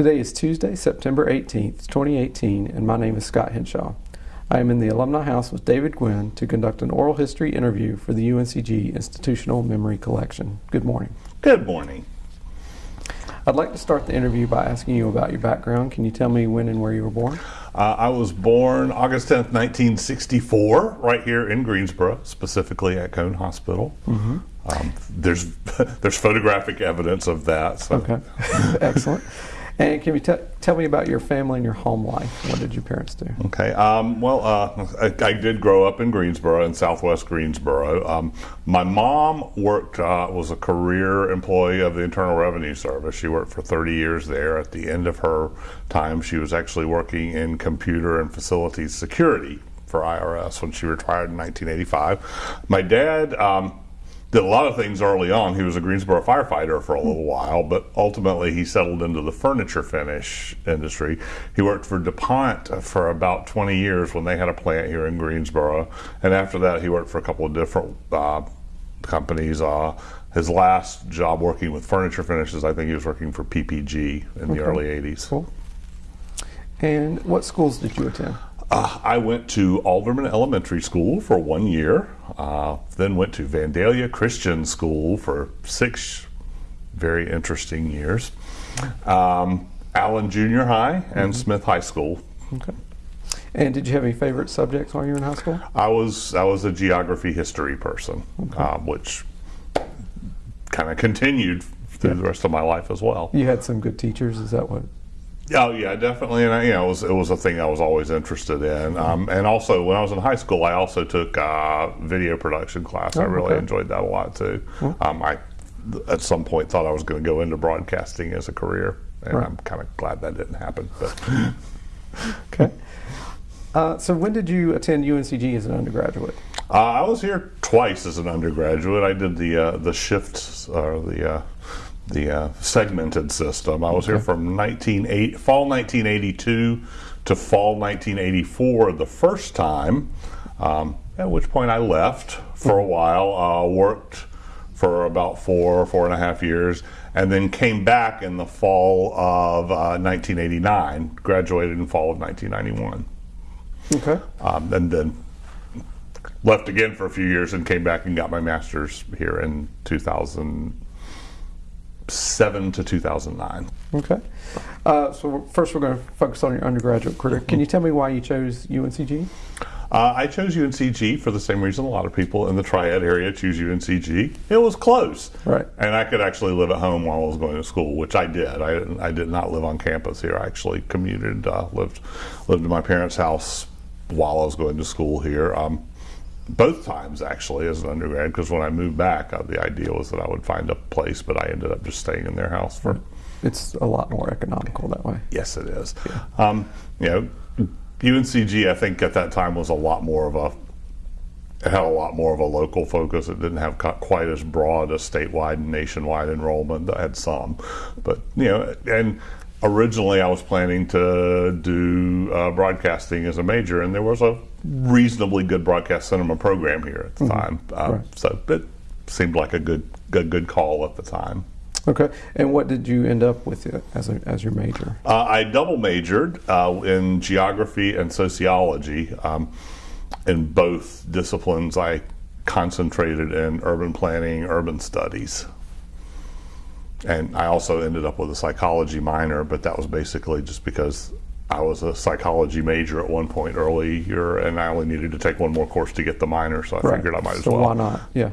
Today is Tuesday, September 18th, 2018, and my name is Scott Henshaw. I am in the Alumni House with David Gwynn to conduct an oral history interview for the UNCG Institutional Memory Collection. Good morning. Good morning. I'd like to start the interview by asking you about your background. Can you tell me when and where you were born? Uh, I was born August 10th, 1964, right here in Greensboro, specifically at Cone Hospital. Mm-hmm. Um, there's there's photographic evidence of that. So. Okay, excellent. And can you tell me about your family and your home life? What did your parents do? Okay. Um, well, uh, I, I, did grow up in Greensboro, in Southwest Greensboro. Um, my mom worked uh, was a career employee of the Internal Revenue Service. She worked for 30 years there. At the end of her time, she was actually working in computer and facilities security for IRS when she retired in 1985. My dad. Um, did a lot of things early on. He was a Greensboro firefighter for a little while, but ultimately he settled into the furniture finish industry. He worked for DuPont for about 20 years when they had a plant here in Greensboro. And after that, he worked for a couple of different uh, companies. Uh, his last job working with furniture finishes, I think he was working for PPG in the early 80s. Cool. And what schools did you attend? Uh, I went to Alderman Elementary School for one year, uh, then went to Vandalia Christian School for six very interesting years, um, Allen Junior High, and mm-hmm. Smith High School. Okay. And did you have any favorite subjects while you were in high school? I was I was a geography history person, okay. uh, which kind of continued through yeah. the rest of my life as well. You had some good teachers. Is that what? Oh yeah, definitely, and I, you know, it was it was a thing I was always interested in. Um, and also, when I was in high school, I also took uh, video production class. Oh, I really okay. enjoyed that a lot too. Um, I at some point thought I was going to go into broadcasting as a career, and right. I'm kind of glad that didn't happen. But okay. Uh, so when did you attend UNCG as an undergraduate? Uh, I was here twice as an undergraduate. I did the uh, the shifts or the uh, the uh, segmented system. I was okay. here from 1980, fall 1982 to fall 1984 the first time, um, at which point I left for a while, uh, worked for about four, four and a half years, and then came back in the fall of uh, 1989, graduated in fall of 1991. Okay. Um, and then left again for a few years and came back and got my master's here in 2000. 2007 to 2009. Okay. Uh, so first we're going to focus on your undergraduate career. Can you tell me why you chose UNCG? Uh, I chose UNCG for the same reason a lot of people in the Triad area choose UNCG. It was close, right? And I could actually live at home while I was going to school, which I did. I, I did not live on campus here. I actually commuted, uh, lived lived in my parents' house while I was going to school here. Um, both times actually as an undergrad because when I moved back, uh, the idea was that I would find a place, but I ended up just staying in their house for. It's a lot more economical that way. Yes, it is. Yeah. Um, you know, UNCG I think at that time was a lot more of a. It had a lot more of a local focus. It didn't have quite as broad a statewide and nationwide enrollment. That had some, but you know, and originally I was planning to do uh, broadcasting as a major, and there was a reasonably good broadcast cinema program here at the mm-hmm. time. Uh, right. So it seemed like a good, good, good call at the time. Okay, and what did you end up with as, a, as your major? Uh, I double majored uh, in geography and sociology. Um, in both disciplines, I concentrated in urban planning, urban studies and I also ended up with a psychology minor, but that was basically just because I was a psychology major at one point earlier, and I only needed to take one more course to get the minor, so I right. figured I might as so well. why not? Yeah.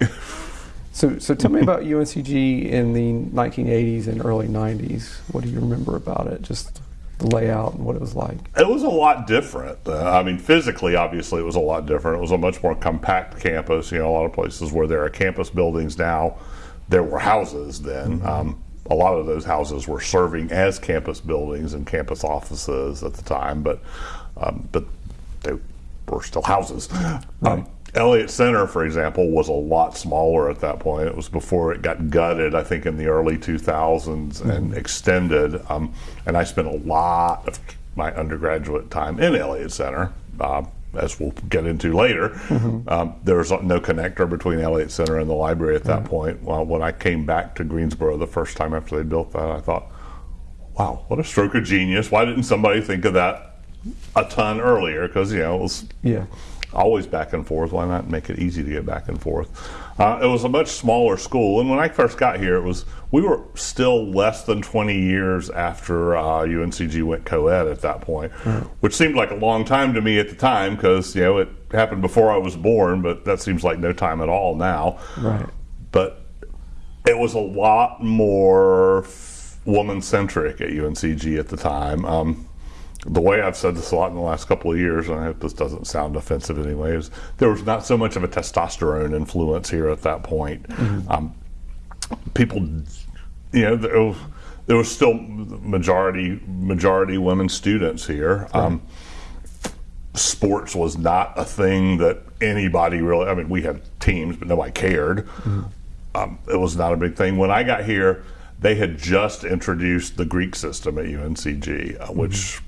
so, so tell me about UNCG in the 1980s and early 90s. What do you remember about it? Just the layout and what it was like? It was a lot different. Uh, I mean, physically, obviously, it was a lot different. It was a much more compact campus. You know, a lot of places where there are campus buildings now there were houses then. Mm-hmm. Um, a lot of those houses were serving as campus buildings and campus offices at the time, but um, but they were still houses. Right. Um, Elliott Center, for example, was a lot smaller at that point. It was before it got gutted, I think, in the early 2000s mm-hmm. and extended. Um, and I spent a lot of my undergraduate time in Elliott Center. Uh, as we'll get into later, mm-hmm. um, there was no connector between Elliott Center and the library at that point. Well, when I came back to Greensboro the first time after they built that, I thought, wow, what a stroke of genius! Why didn't somebody think of that a ton earlier? Because you know it was Yeah. always back and forth. Why not make it easy to get back and forth? Uh, it was a much smaller school, and when I first got here, it was we were still less than 20 years after uh, UNCG went co-ed at that point, which seemed like a long time to me at the time because you know it happened before I was born, but that seems like no time at all now. Right. But it was a lot more woman centric at UNCG at the time. Um, the way I've said this a lot in the last couple of years, and I hope this doesn't sound offensive anyway, is there was not so much of a testosterone influence here at that point. Um, people, you know, there was, there was still majority majority women students here. Um, sports was not a thing that anybody really. I mean, we had teams, but nobody cared. Um, it was not a big thing. When I got here, they had just introduced the Greek system at UNCG, uh, which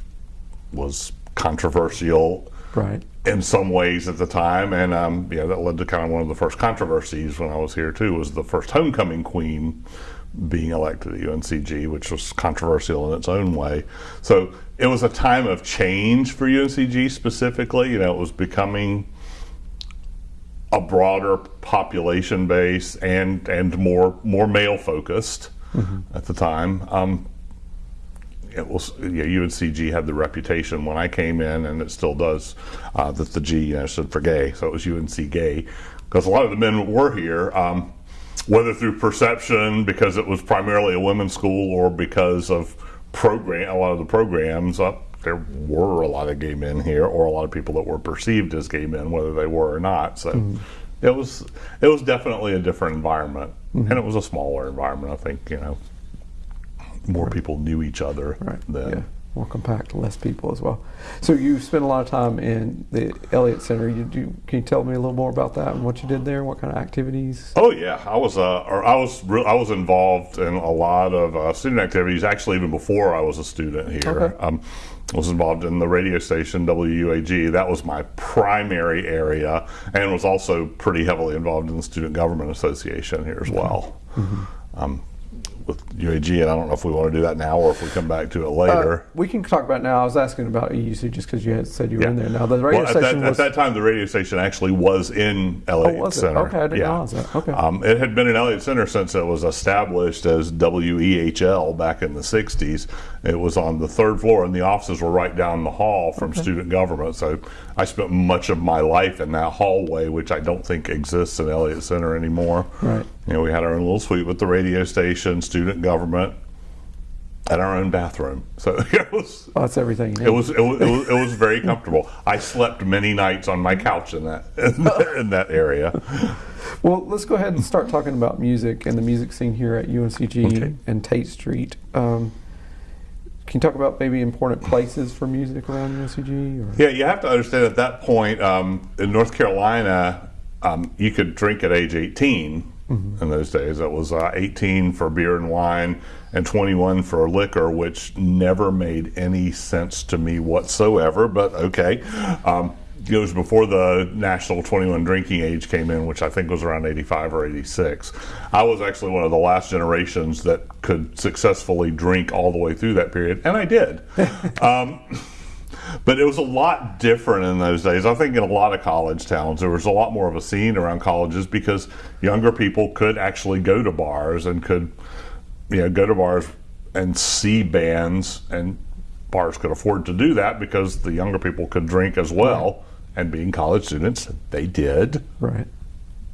was controversial Right. in some ways at the time, and um, yeah, that led to kind of one of the first controversies when I was here too. Was the first homecoming queen being elected at UNCG, which was controversial in its own way. So it was a time of change for UNCG specifically. You know, it was becoming a broader population base and and more more male focused at the time. Um, it was yeah, UNCG had the reputation when I came in, and it still does, uh, that the G you know, stood for gay, so it was UNC gay, because a lot of the men were here, um, whether through perception because it was primarily a women's school or because of program, a lot of the programs. Uh, there were a lot of gay men here, or a lot of people that were perceived as gay men, whether they were or not. So it was it was definitely a different environment, and it was a smaller environment. I think you know more people knew each other Right. then. Yeah. More compact, less people as well. So you spent a lot of time in the Elliott Center. You do, can you tell me a little more about that and what you did there? What kind of activities? Oh yeah, I was uh, or I was re- I was involved in a lot of uh, student activities. Actually, even before I was a student here, Okay. um, I was involved in the radio station WUAG. That was my primary area, and was also pretty heavily involved in the Student Government Association here as well. Mm-hmm. Um, with UAG, and I don't know if we want to do that now or if we come back to it later. Uh, we can talk about it now. I was asking about EUC just because you had said you were in there. Now the radio Well, at that, station at that time, the radio station actually was in Elliott Oh, was it? Center. Okay, I didn't realize that. Okay. Um, it had been in Elliott Center since it was established as WEHL back in the 60s. It was on the third floor, and the offices were right down the hall from student government. So I spent much of my life in that hallway, which I don't think exists in Elliott Center anymore. Right. You know, we had our own little suite with the radio station, student government, and our own bathroom. So it was. oh, that's everything. It was, it was it was it was very comfortable. I slept many nights on my couch in that in that area. Well, let's go ahead and start talking about music and the music scene here at UNCG Okay. and Tate Street. Um, can you talk about maybe important places for music around UNCG? Or? Yeah, you have to understand at that point um, in North Carolina, um, you could drink at age 18 in those days. It was uh, 18 for beer and wine and 21 for liquor, which never made any sense to me whatsoever. But okay. Um, it was before the national 21 drinking age came in, which I think was around 85 or 86. I was actually one of the last generations that could successfully drink all the way through that period, and I did. um, but it was a lot different in those days. I think in a lot of college towns, there was a lot more of a scene around colleges because younger people could actually go to bars and could, you know, go to bars and see bands, and bars could afford to do that because the younger people could drink as well. And being college students, they did Right.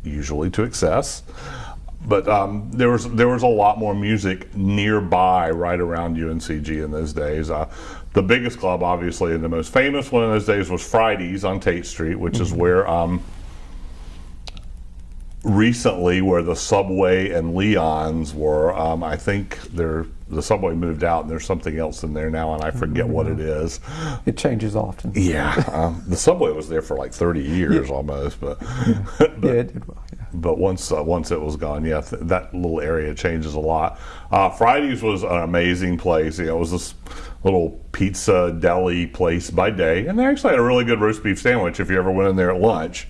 usually to excess. But um, there was there was a lot more music nearby, right around UNCG in those days. Uh, the biggest club, obviously, and the most famous one in those days was Fridays on Tate Street, which is where um, recently where the Subway and Leon's were. Um, I think they're, the Subway moved out, and there's something else in there now, and I forget what it is. It changes often. Yeah, um, the Subway was there for like 30 years almost, but Yeah, it did well. Yeah. but once uh, once it was gone, yeah, th- that little area changes a lot. Uh, Fridays was an amazing place. You know, it was this little pizza deli place by day, and they actually had a really good roast beef sandwich if you ever went in there at lunch.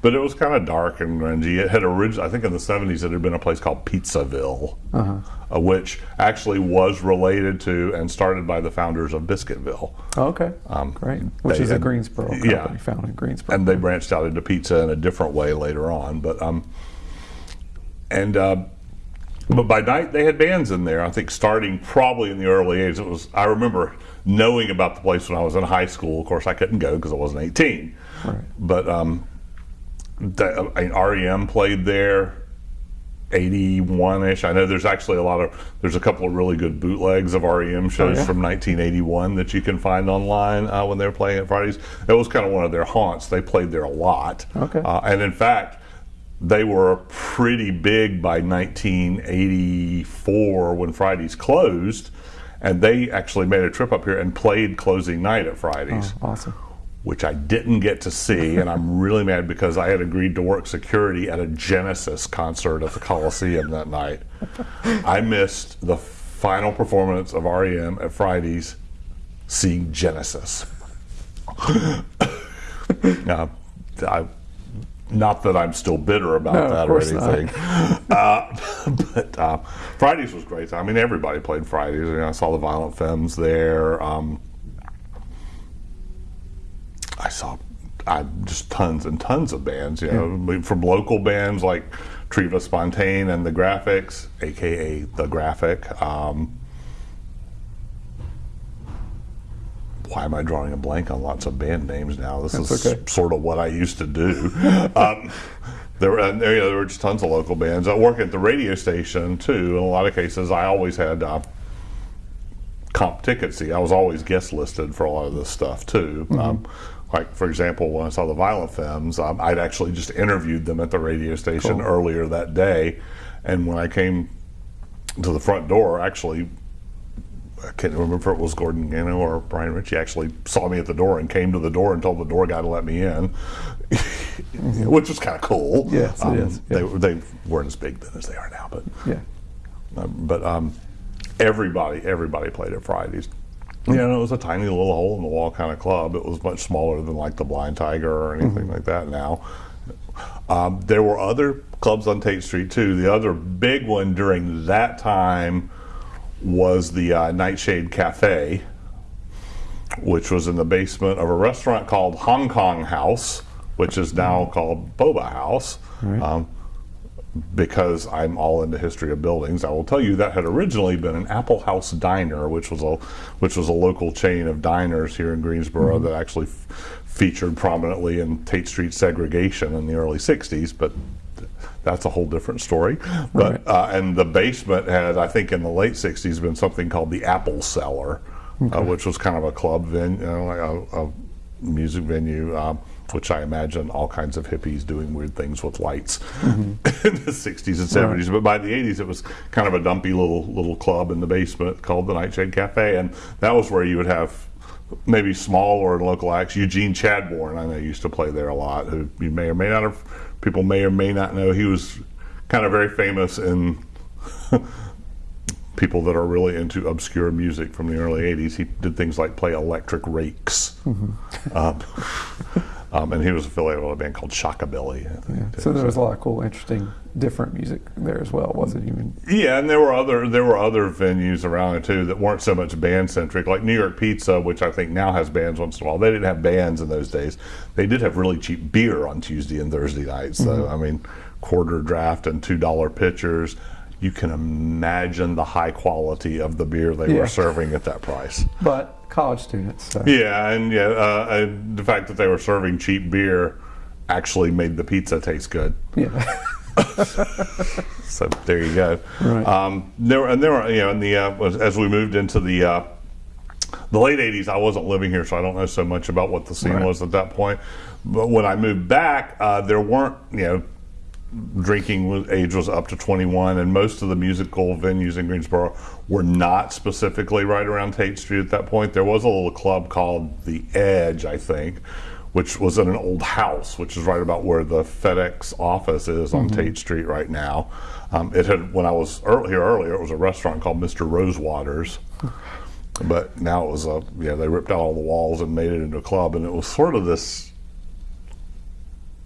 But it was kind of dark and grungy. It had originally, I think, in the '70s, it had been a place called Pizzaville, uh, which actually was related to and started by the founders of Biscuitville. Oh, okay. Great. Which is a Greensboro yeah. company found in Greensboro. and they branched out into pizza in a different way later on. But um, and uh, but by night they had bands in there. I think starting probably in the early '80s. It was I remember knowing about the place when I was in high school. Of course, I couldn't go because I wasn't 18. Right. But um, the, I mean, REM played there. 81ish. I know there's actually a lot of there's a couple of really good bootlegs of REM shows yeah? from 1981 that you can find online uh, when they were playing at Fridays. That was kind of one of their haunts. They played there a lot. Okay. Uh, and in fact, they were pretty big by 1984 when Fridays closed, and they actually made a trip up here and played closing night at Fridays Oh, awesome. Which I didn't get to see, and I'm really mad because I had agreed to work security at a Genesis concert at the Coliseum that night. I missed the final performance of REM at Fridays, seeing Genesis. now, I, not that I'm still bitter about No, that or anything, uh, but uh, Fridays was great. I mean, everybody played Fridays. You know, I saw the Violent Femmes there. Um, I saw I, just tons and tons of bands, you know, I mean, from local bands like Triva Spontane and the Graphics, aka the Graphic. Um, why am I drawing a blank on lots of band names now? This That's is okay. sort of what I used to do. um, there were there, you know, there were just tons of local bands. I work at the radio station too. In a lot of cases, I always had. Uh, comp ticket see. I was always guest listed for a lot of this stuff too. Um, like for example, when I saw the Violent Femmes, um, I'd actually just interviewed them at the radio station Cool. earlier that day, and when I came to the front door, actually. I can't remember if it was Gordon Gano or Brian Ritchie actually saw me at the door and came to the door and told the door guy to let me in, which was kind of cool. Um, Yes, it is, They, they weren't as big then as they are now, but Yeah. um, but um, everybody, everybody played at Fridays. You know, it was a tiny little hole in the wall kind of club. It was much smaller than like the Blind Tiger or anything like that now. Um, there were other clubs on Tate Street too. The other big one during that time was the uh, Nightshade Cafe, which was in the basement of a restaurant called Hong Kong House, which is now called Boba House. Right. Um, because I'm all into history of buildings, I will tell you that had originally been an Apple House Diner, which was a which was a local chain of diners here in Greensboro that actually f- featured prominently in Tate Street segregation in the early '60s. But that's a whole different story. But Right. uh, and the basement had, I think, in the late '60s, been something called the Apple Cellar, uh, which was kind of a club venue, you know, like a, a music venue. Um, which I imagine all kinds of hippies doing weird things with lights in the 60s and 70s. But by the 80s, it was kind of a dumpy little little club in the basement called the Nightshade Cafe, and that was where you would have maybe small or local acts. Eugene Chadbourne, I know, used to play there a lot. Who you may or may not have, people may or may not know, he was kind of very famous in. People that are really into obscure music from the early '80s, he did things like play electric rakes, um, um, and he was affiliated with a band called Shockabilly. Think, Yeah. So there was a lot of cool, interesting, different music there as well. Wasn't even Yeah, and there were other there were other venues around it too that weren't so much band centric, like New York Pizza, which I think now has bands once in a while. They didn't have bands in those days. They did have really cheap beer on Tuesday and Thursday nights. So I mean, quarter draft and two dollar pitchers. You can imagine the high quality of the beer they Yeah. were serving at that price. but college students. So. Yeah, and yeah, uh, and the fact that they were serving cheap beer actually made the pizza taste good. Yeah. So there you go. Right. Um, there and there were, you know, in the uh, as we moved into the uh, the late '80s, I wasn't living here, so I don't know so much about what the scene Right. was at that point. But when I moved back, uh, there weren't, you know, drinking age was up to 21, and most of the musical venues in Greensboro were not specifically right around Tate Street at that point. There was a little club called The Edge, I think, which was in an old house, which is right about where the FedEx office is on Tate Street right now. Um, it had when I was ear- here earlier, it was a restaurant called Mr. Rosewater's. But now it was a yeah. They ripped out all the walls and made it into a club, and it was sort of this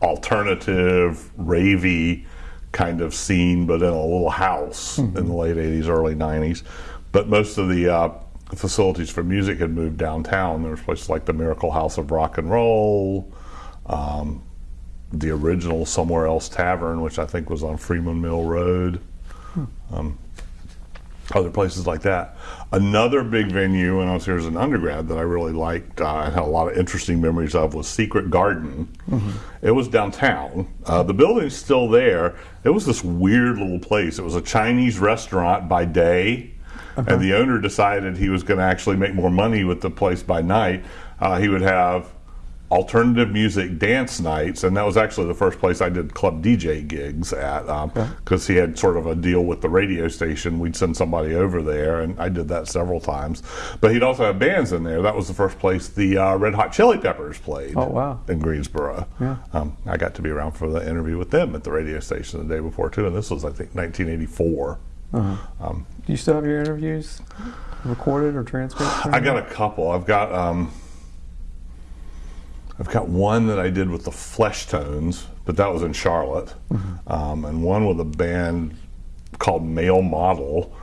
alternative, ravey kind of scene, but in a little house in the late 80s, early 90s. But most of the uh, facilities for music had moved downtown. There was places like the Miracle House of Rock and Roll, um, the original Somewhere Else Tavern, which I think was on Freeman Mill Road. Um, other places like that. Another big venue when I was here as an undergrad that I really liked, uh, I had a lot of interesting memories of, was Secret Garden. It was downtown. Uh, the building's still there. It was this weird little place. It was a Chinese restaurant by day, and the owner decided he was going to actually make more money with the place by night. Uh, he would have alternative music dance nights, and that was actually the first place I did club DJ gigs at because he had sort of a deal with the radio station. We'd send somebody over there, and I did that several times. But he'd also have bands in there. That was the first place the uh, Red Hot Chili Peppers played. Oh, wow. In Greensboro. Yeah. Um, I got to be around for the interview with them at the radio station the day before too, and this was I think 1984. Um, Do you still have your interviews recorded or transcribed? I got a couple. I've got um, I've got one that I did with the Fleshtones, but that was in Charlotte, um, and one with a band called Male Model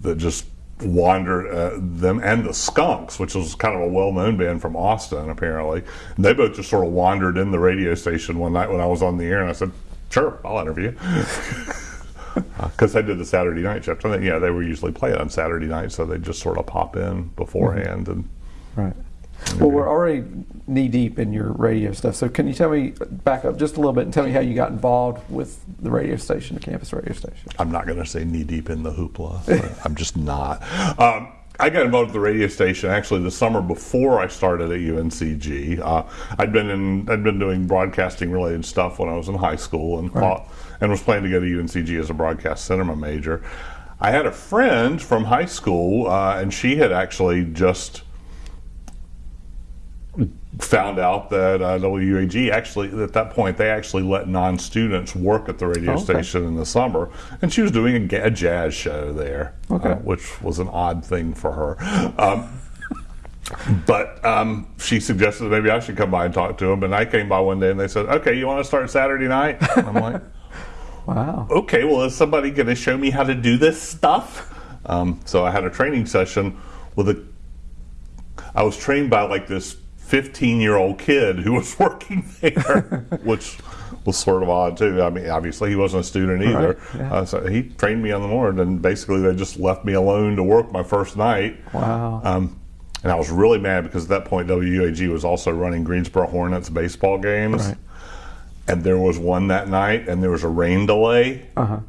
that just wandered uh, them and the Skunks, which was kind of a well-known band from Austin, apparently. And they both just sort of wandered in the radio station one night when I was on the air, and I said, "Sure, I'll interview." Because I did the Saturday night shift. I think, yeah, they were usually playing on Saturday night, so they just sort of pop in beforehand and Right. Well, we're already knee deep in your radio stuff. So, can you tell me, back up just a little bit and tell me how you got involved with the radio station, the campus radio station? I'm not going to say knee deep in the hoopla. I'm just not. Um, I got involved with the radio station actually the summer before I started at UNCG. Uh, I'd been in, I'd been doing broadcasting related stuff when I was in high school and thought, and was planning to go to UNCG as a broadcast cinema major. I had a friend from high school, uh, and she had actually just found out that uh, WAG actually at that point they actually let non-students work at the radio Oh, okay. station in the summer, and she was doing a, a jazz show there, Okay. uh, which was an odd thing for her. Um, but um, she suggested maybe I should come by and talk to them, and I came by one day and they said, "Okay, you want to start Saturday night?" And I'm like. Wow. okay, well, is somebody going to show me how to do this stuff? Um, so I had a training session with a. I was trained by like this 15 year old kid who was working there, which was sort of odd too. I mean, obviously he wasn't a student either. Right, yeah. uh, so he trained me on the morning, and basically they just left me alone to work my first night. Wow. Um, and I was really mad because at that point WUAG was also running Greensboro Hornets baseball games. Right. And there was one that night, and there was a rain delay. Uh huh.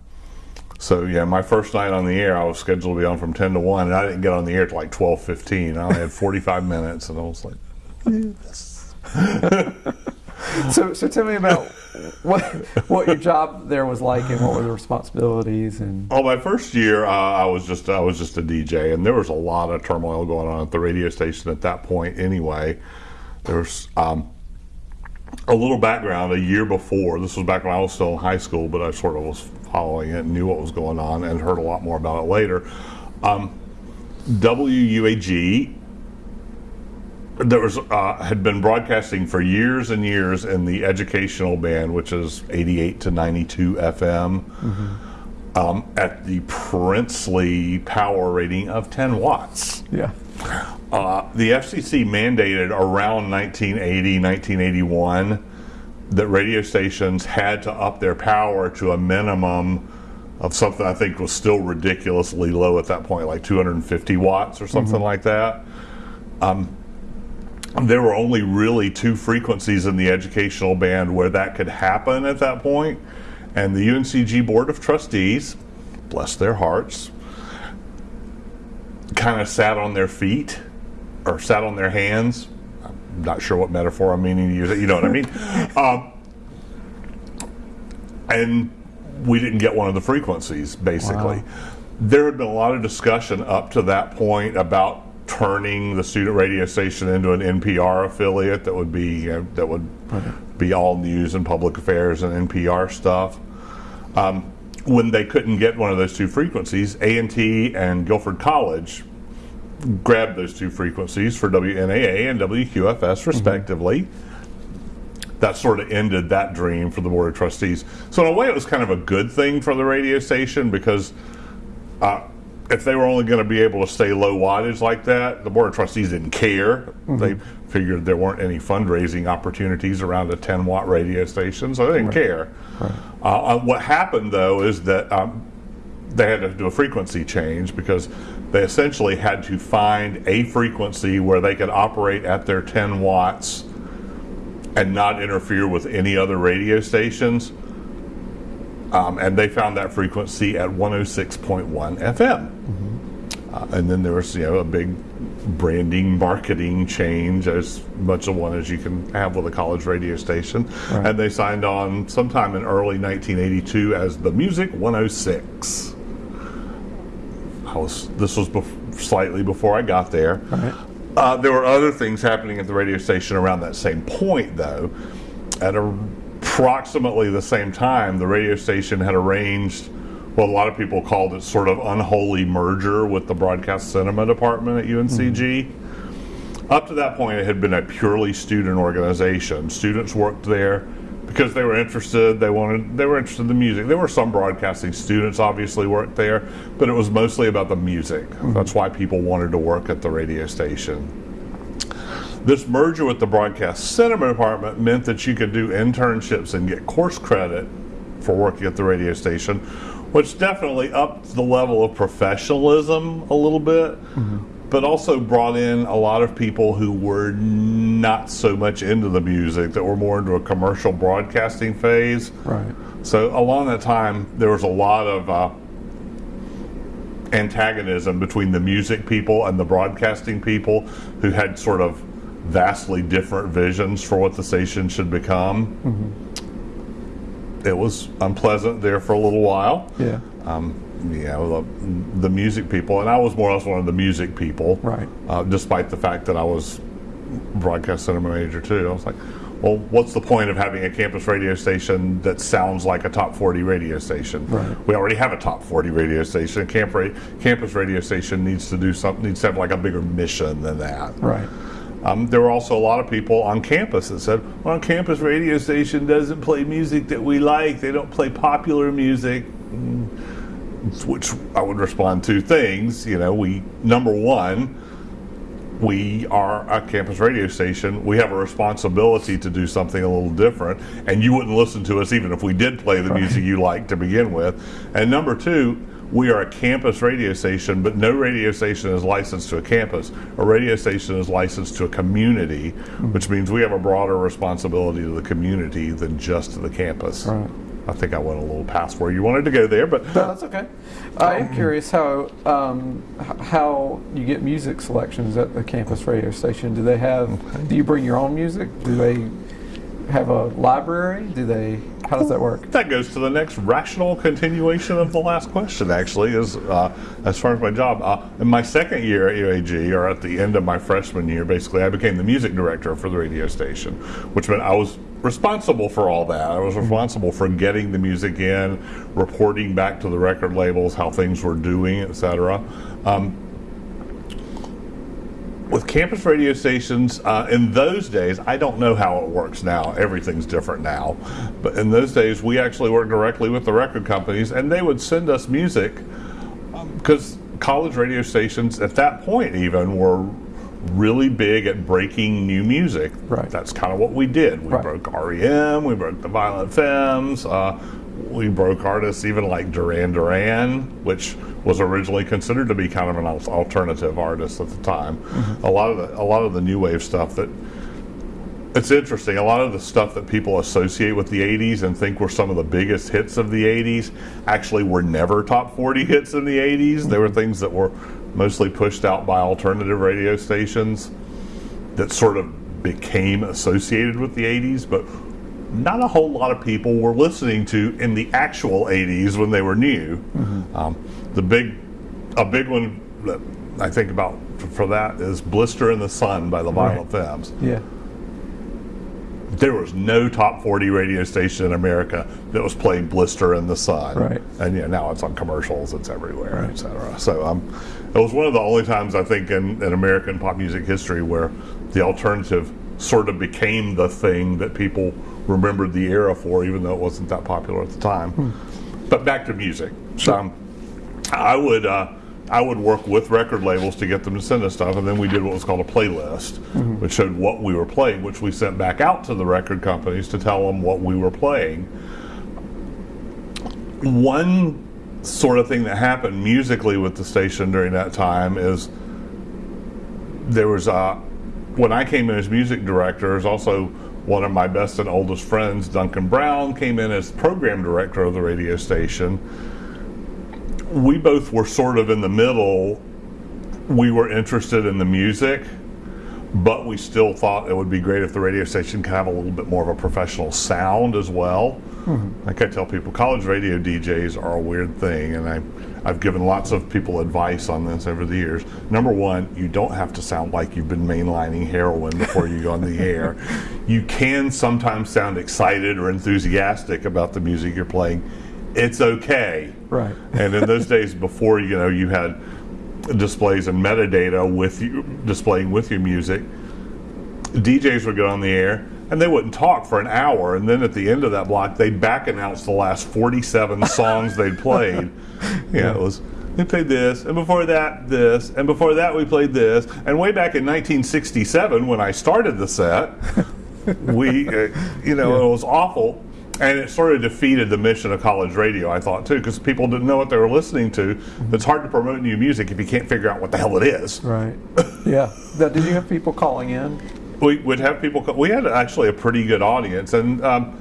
So yeah, my first night on the air, I was scheduled to be on from ten to one, and I didn't get on the air till like twelve fifteen. I only had forty five minutes, and I was like, So, so tell me about what what your job there was like, and what were the responsibilities, and "Oh, my first year, uh, I was just I was just a DJ, and there was a lot of turmoil going on at the radio station at that point. Anyway, there was um, a little background. A year before, this was back when I was still in high school, but I sort of was following it and knew what was going on, and heard a lot more about it later. Um, WUAG there was uh, had been broadcasting for years and years in the educational band, which is 88 to 92 FM, um, at the princely power rating of 10 watts. yeah, Uh, the FCC mandated around 1980, 1981 that radio stations had to up their power to a minimum of something I think was still ridiculously low at that point, like 250 watts or something like that. Um, there were only really two frequencies in the educational band where that could happen at that point, and the UNCG Board of Trustees, bless their hearts, kind of sat on their feet or sat on their hands. I'm not sure what metaphor I'm meaning to use. You know what I mean? um, and we didn't get one of the frequencies, basically. Wow. There had been a lot of discussion up to that point about turning the student radio station into an NPR affiliate that would be uh, that would be all news and public affairs and NPR stuff. Um, when they couldn't get one of those two frequencies, A&T and Guilford College grabbed those two frequencies for WNAA and WQFS respectively. that sort of ended that dream for the board of trustees. So in a way, it was kind of a good thing for the radio station because uh, if they were only going to be able to stay low wattage like that, the board of trustees didn't care. They figured there weren't any fundraising opportunities around a 10 watt radio station, so they didn't care. Uh, uh, what happened though is that um, they had to do a frequency change because they essentially had to find a frequency where they could operate at their 10 watts and not interfere with any other radio stations. Um, and they found that frequency at 106.1 FM. Uh, and then there was, you know, a big branding, marketing change, as much of one as you can have with a college radio station. Right. And they signed on sometime in early 1982 as the Music 106. I was, this was bef- slightly before I got there. Right. Uh, there were other things happening at the radio station around that same point, though. At approximately the same time, the radio station had arranged what a lot of people called it sort of unholy merger with the broadcast cinema department at UNCG. Mm-hmm. Up to that point, it had been a purely student organization. Students worked there because they were interested. They wanted. They were interested in the music. There were some broadcasting students, obviously, worked there, but it was mostly about the music. Mm-hmm. That's why people wanted to work at the radio station. This merger with the broadcast cinema department meant that you could do internships and get course credit for working at the radio station, which definitely upped the level of professionalism a little bit, but also brought in a lot of people who were not so much into the music, that were more into a commercial broadcasting phase. Right. So along that time, there was a lot of uh, antagonism between the music people and the broadcasting people, who had sort of vastly different visions for what the station should become. It was unpleasant there for a little while. Yeah. Um, know, the, the music people, and I was more or less one of the music people, Right. uh, despite the fact that I was broadcast cinema major too. I was like, well, what's the point of having a campus radio station that sounds like a top 40 radio station? Right. We already have a top 40 radio station. Camp ra- campus radio station needs to do something, needs to have like a bigger mission than that. Right. Um, there were also a lot of people on campus that said, well, our campus radio station doesn't play music that we like. They don't play popular music. Mm, Which I would respond to things. You know, we, number one, we are a campus radio station. We have a responsibility to do something a little different, and you wouldn't listen to us even if we did play the music you like to begin with. And number two, we are a campus radio station, but no radio station is licensed to a campus. A radio station is licensed to a community, which means we have a broader responsibility to the community than just to the campus. Right. I think I went a little past where you wanted to go there, but No, that's okay. I am curious how um, how you get music selections at the campus radio station. Do they have? Do you bring your own music? Do they have a library? Do they? How does that work? That goes to the next rational continuation of the last question. Actually, is uh, as far as my job. Uh, in my second year at UAG, or at the end of my freshman year, basically, I became the music director for the radio station, which meant I was responsible for all that. I was responsible for getting the music in, reporting back to the record labels how things were doing, etc. Um, with campus radio stations uh, in those days i don't know how it works now everything's different now but in those days we actually worked directly with the record companies and they would send us music because college radio stations at that point even were really big at breaking new music Right. that's kind of what we did we Right. broke rem we broke the violent femmes uh, we broke artists even like duran duran which was originally considered to be kind of an alternative artist at the time mm-hmm. a lot of the a lot of the new wave stuff that it's interesting. A lot of the stuff that people associate with the 80s and think were some of the biggest hits of the 80s actually were never top 40 hits in the 80s. They were things that were mostly pushed out by alternative radio stations that sort of became associated with the 80s, but not a whole lot of people were listening to in the actual 80s when they were new. Um, the big, a big one that I think about for that is "Blister in the Sun" by the Violent Femmes Yeah. there was no top 40 radio station in America that was playing Blister in the Sun. Right. And yeah, now it's on commercials, it's everywhere, Right. et cetera. So um, it was one of the only times I think in, in American pop music history where the alternative sort of became the thing that people remembered the era for, even though it wasn't that popular at the time. But back to music. Um, I would uh, I would work with record labels to get them to send us stuff, and then we did what was called a playlist, which showed what we were playing, which we sent back out to the record companies to tell them what we were playing. One sort of thing that happened musically with the station during that time is there was uh, when I came in as music director, there's also one of my best and oldest friends, Duncan Brown, came in as program director of the radio station. We both were sort of in the middle. We were interested in the music, but we still thought it would be great if the radio station could have a little bit more of a professional sound as well. Hmm. Like I tell people, college radio DJs are a weird thing, and I, I've given lots of people advice on this over the years. Number one, you don't have to sound like you've been mainlining heroin before you go on the air. You can sometimes sound excited or enthusiastic about the music you're playing. It's okay. Right. And in those days before, you know, you had displays and metadata with you displaying with your music, DJs would go on the air and they wouldn't talk for an hour, and then at the end of that block, they'd back announce the last 47 songs they'd played. Yeah, it was. We played this, and before that, this, and before that, we played this. And way back in 1967, when I started the set, we, uh, you know, Yeah. it was awful. And it sort of defeated the mission of college radio, I thought, too, because people didn't know what they were listening to. It's hard to promote new music if you can't figure out what the hell it is. Right. Yeah. Now, did you have people calling in? we would have people. We had actually a pretty good audience, and um,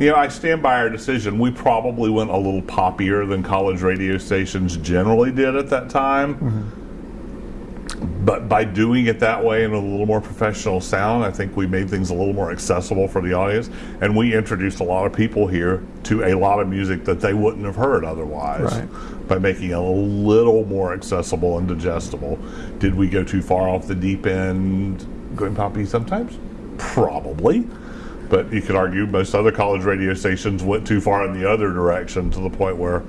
you know, I stand by our decision. We probably went a little poppier than college radio stations generally did at that time. Mm-hmm. But by doing it that way and a little more professional sound, I think we made things a little more accessible for the audience, and we introduced a lot of people here to a lot of music that they wouldn't have heard otherwise Right. by making it a little more accessible and digestible. Did we go too far off the deep end, going poppy sometimes? Probably. But you could argue most other college radio stations went too far in the other direction to the point where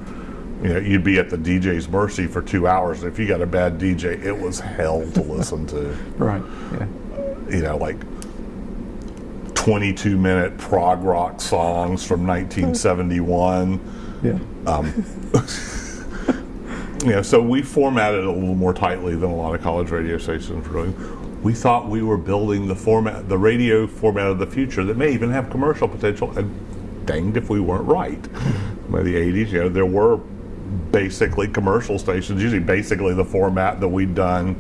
you know you'd be at the DJ's mercy for two hours. If you got a bad DJ, it was hell to listen to. Right. Yeah. You know, like 22 minute prog rock songs from 1971. Yeah. Um, you know, so we formatted it a little more tightly than a lot of college radio stations were doing. We thought we were building the format, the radio format of the future that may even have commercial potential, and danged if we weren't right. By the 80s, you know, there were basically commercial stations, usually basically the format that we'd done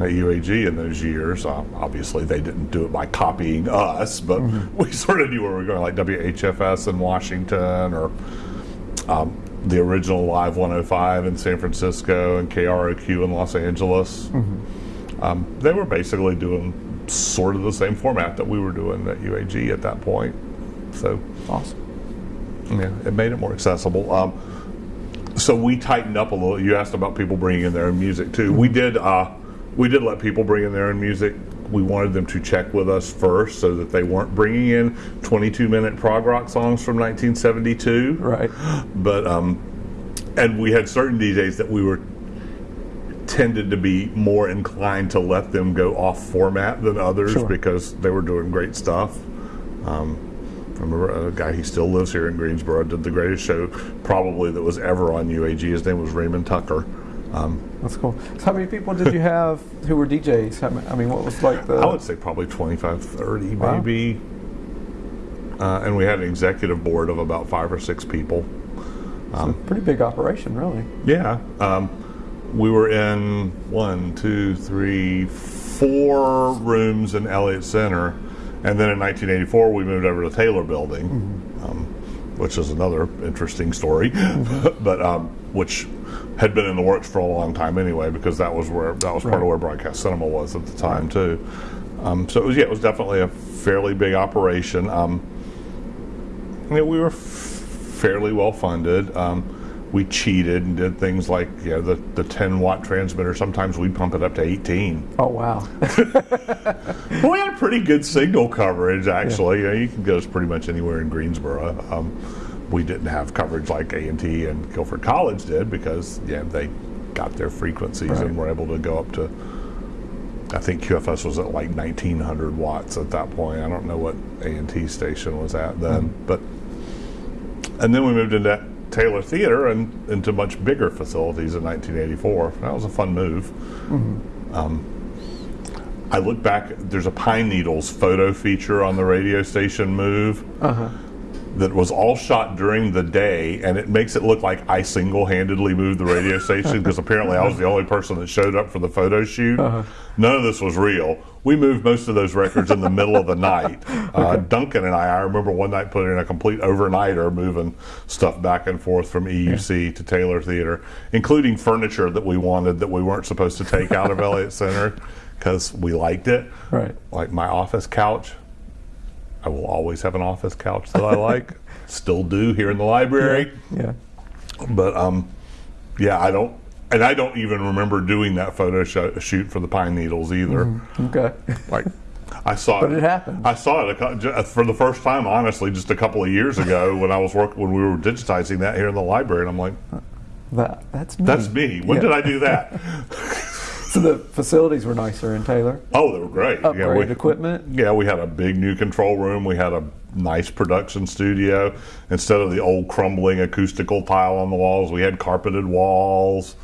at UAG in those years. Uh, obviously, they didn't do it by copying us, but we sort of knew where we were going, like WHFS in Washington or um, the original Live 105 in San Francisco and KROQ in Los Angeles. Um, they were basically doing sort of the same format that we were doing at UAG at that point. So, Awesome. yeah, it made it more accessible. Um, so we tightened up a little. You asked about people bringing in their own music too. We did. Uh, we did let people bring in their own music. We wanted them to check with us first, so that they weren't bringing in 22-minute prog rock songs from 1972 Right. but um, and we had certain DJs that we were tended to be more inclined to let them go off format than others Sure. because they were doing great stuff. Um, I remember a guy he still lives here in Greensboro did the greatest show probably that was ever on UAG. His name was Raymond Tucker. Um, That's cool. So how many people did you have who were DJs? I mean, what was like the? I would say probably 25, 30 Wow. maybe. Uh, and we had an executive board of about five or six people. it's a pretty big operation, really. Yeah. Um, we were in one, two, three, four rooms in Elliott Center. And then in 1984, we moved over to the Taylor Building, um, which is another interesting story, but um, which had been in the works for a long time anyway, because that was where that was part of where Broadcast Cinema was at the time too. Um, so it was yeah, it was definitely a fairly big operation. Um, you know, we were f- fairly well funded. Um, we cheated and did things like you know, the, the 10 watt transmitter. Sometimes we'd pump it up to 18. Oh wow. We had pretty good signal coverage, actually. You, know, you can get us pretty much anywhere in Greensboro. Um, we didn't have coverage like A&T and Guilford College did because yeah, they got their frequencies Right. and were able to go up to I think QFS was at like 1900 watts at that point. I don't know what A&T station was at then, but and then we moved into Taylor Theater and into much bigger facilities in 1984. That was a fun move. Um, I look back. There's a Pine Needles photo feature on the radio station move Uh-huh. that was all shot during the day, and it makes it look like I single-handedly moved the radio station because apparently I was the only person that showed up for the photo shoot. None of this was real. We moved most of those records in the middle of the night. Uh, Duncan and I, I remember one night putting in a complete overnighter, moving stuff back and forth from EUC to Taylor Theater, including furniture that we wanted that we weren't supposed to take out of Elliott Center because we liked it. Right. Like my office couch, I will always have an office couch that I like. Still do here in the library. Yeah. But um, yeah, I don't, and I don't even remember doing that photo sh- shoot for the Pine Needles either. Mm-hmm. Okay. Like, I saw But it happened. I saw it a, for the first time, honestly, just a couple of years ago when I was working when we were digitizing that here in the library, and I'm like, uh, That that's me. "That's me. When Yeah. did I do that?" So the facilities were nicer in Taylor. oh, they were great. Upgraded we, equipment. Yeah, we had a big new control room. We had a nice production studio. Instead of the old crumbling acoustical tile on the walls, we had carpeted walls.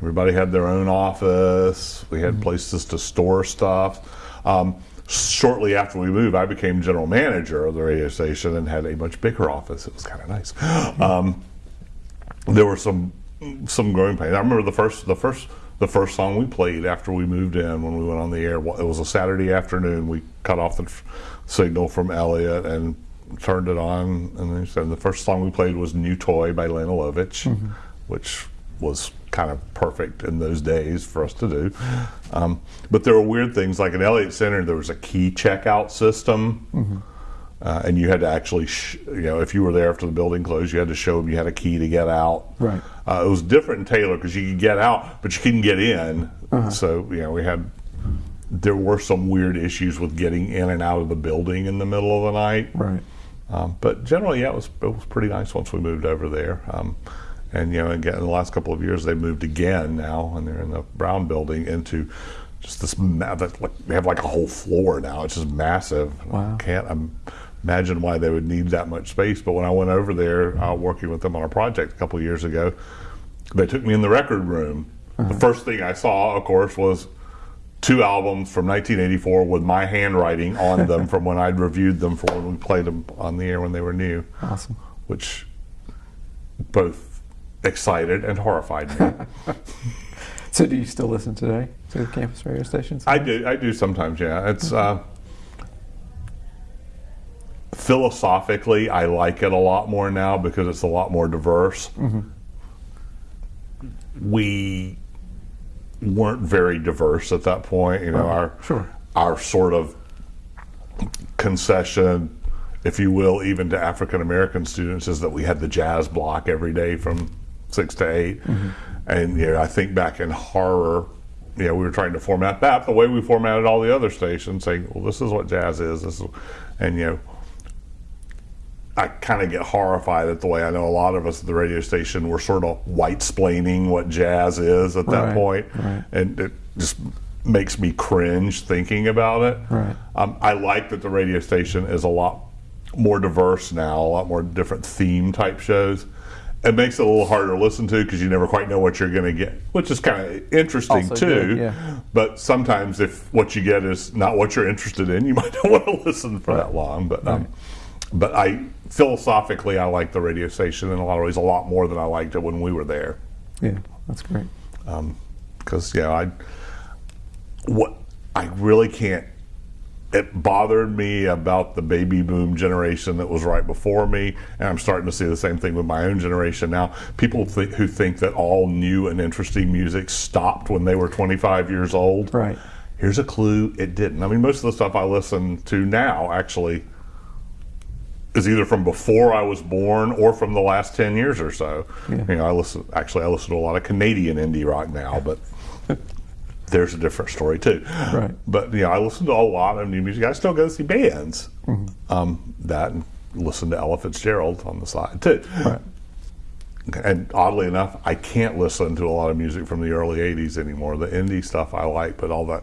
Everybody had their own office. We had places to store stuff. Um, shortly after we moved, I became general manager of the radio station and had a much bigger office. It was kind of nice. Um, there were some some growing pains. I remember the first the first the first song we played after we moved in when we went on the air. It was a Saturday afternoon. We cut off the f- signal from Elliott and turned it on, and said the first song we played was "New Toy" by Lene Lovich, which was kind of perfect in those days for us to do. Um, but there were weird things like in Elliott Center. There was a key checkout system. Uh, and you had to actually, sh- you know, if you were there after the building closed, you had to show them you had a key to get out. Right. Uh, it was different in Taylor because you could get out, but you couldn't get in. So you know, we had there were some weird issues with getting in and out of the building in the middle of the night. Right. Um, but generally, yeah, it was it was pretty nice once we moved over there. Um, and you know, again, in the last couple of years, they moved again now, and they're in the Brown Building into just this. Like, they have like a whole floor now. It's just massive. Wow. I can't imagine why they would need that much space. But when I went over there, uh, working with them on a project a couple of years ago, they took me in the record room. The first thing I saw, of course, was two albums from 1984 with my handwriting on them from when I'd reviewed them for when we played them on the air when they were new, Awesome. which both excited and horrified me. So do you still listen today to the campus radio stations? I do, I do sometimes, yeah. It's uh, philosophically, I like it a lot more now because it's a lot more diverse. We weren't very diverse at that point. You know, our Sure. our sort of concession, if you will, even to African American students, is that we had the jazz block every day from six to 8 And you know, I think back in horror, you know, we were trying to format that the way we formatted all the other stations, saying, "Well, this is what jazz is." This is, and you know, I kind of get horrified at the way I know a lot of us at the radio station were sort of white splaining what jazz is at that Right, point. right. and it just makes me cringe thinking about it. Right. Um, I like that the radio station is a lot more diverse now, a lot more different theme type shows. It makes it a little harder to listen to because you never quite know what you're going to get, which is kind of interesting Also too. good, yeah. But sometimes, if what you get is not what you're interested in, you might not want to listen for that long. But um, but I philosophically, I like the radio station in a lot of ways a lot more than I liked it when we were there Yeah, that's great. because yeah, I what I really can't. It bothered me about the baby boom generation that was right before me, and I'm starting to see the same thing with my own generation now. People th- who think that all new and interesting music stopped when they were 25 years old. Right. Here's a clue: it didn't. I mean, most of the stuff I listen to now actually is either from before I was born or from the last 10 years or so. Yeah. You know, I listen. Actually, I listen to a lot of Canadian indie rock now, but there's a different story too. Right. But you know, I listen to a lot of new music. I still go see bands. Mm-hmm. Um, that and listen to Ella Fitzgerald on the side too. Right. And oddly enough, I can't listen to a lot of music from the early '80s anymore. The indie stuff I like, but all that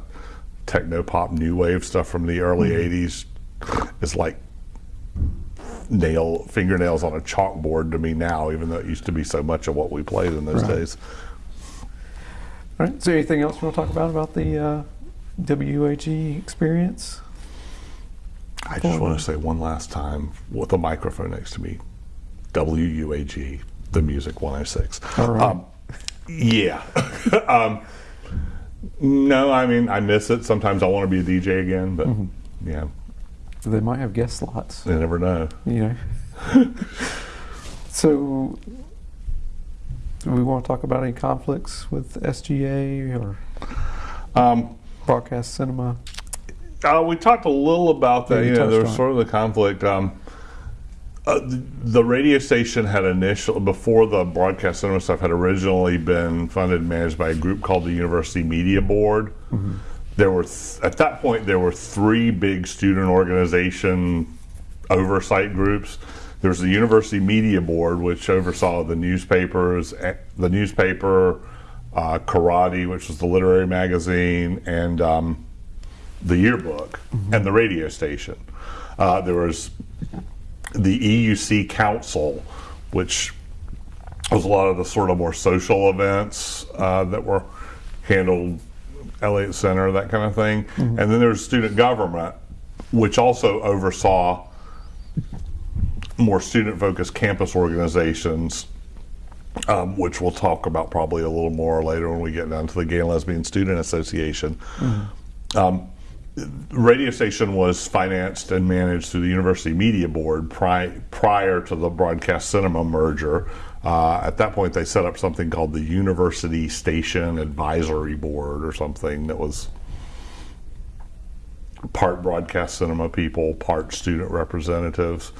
techno pop new wave stuff from the early '80s is like nail fingernails on a chalkboard to me now, even though it used to be so much of what we played in those Right. days. All right. Is there anything else you want to talk about about the uh, WAG experience? I just want to say one last time with a microphone next to me, WUAG, the music 106. All right. Um, yeah. um, no, I mean I miss it. Sometimes I want to be a DJ again, but Mm-hmm. yeah, They might have guest slots. you never know. You know. so, do we want to talk about any conflicts with SGA or Um, broadcast cinema? Uh, we talked a little about that. Yeah, you you know, there was sort of the conflict. Um, uh, the, radio station had initial before the broadcast cinema stuff had originally been funded and managed by a group called the University Media Board. There were th- at that point there were three big student organization oversight groups. There was the University Media Board, which oversaw the newspapers, eh, the newspaper, uh, Coraddi, which was the literary magazine, and um, the yearbook and the radio station. Uh, there was the EUC Council, which was a lot of the sort of more social events uh, that were handled Elliott Center, that kind of thing. And then there's student government, which also oversaw more student focused campus organizations. Um, which we'll talk about probably a little more later when we get down to the Gay and Lesbian Student Association. Um, radio station was financed and managed through the University Media Board pri- prior to the Broadcast Cinema merger. Uh, at that point, they set up something called the University Station Advisory Board or something that was part broadcast cinema people, part student representatives.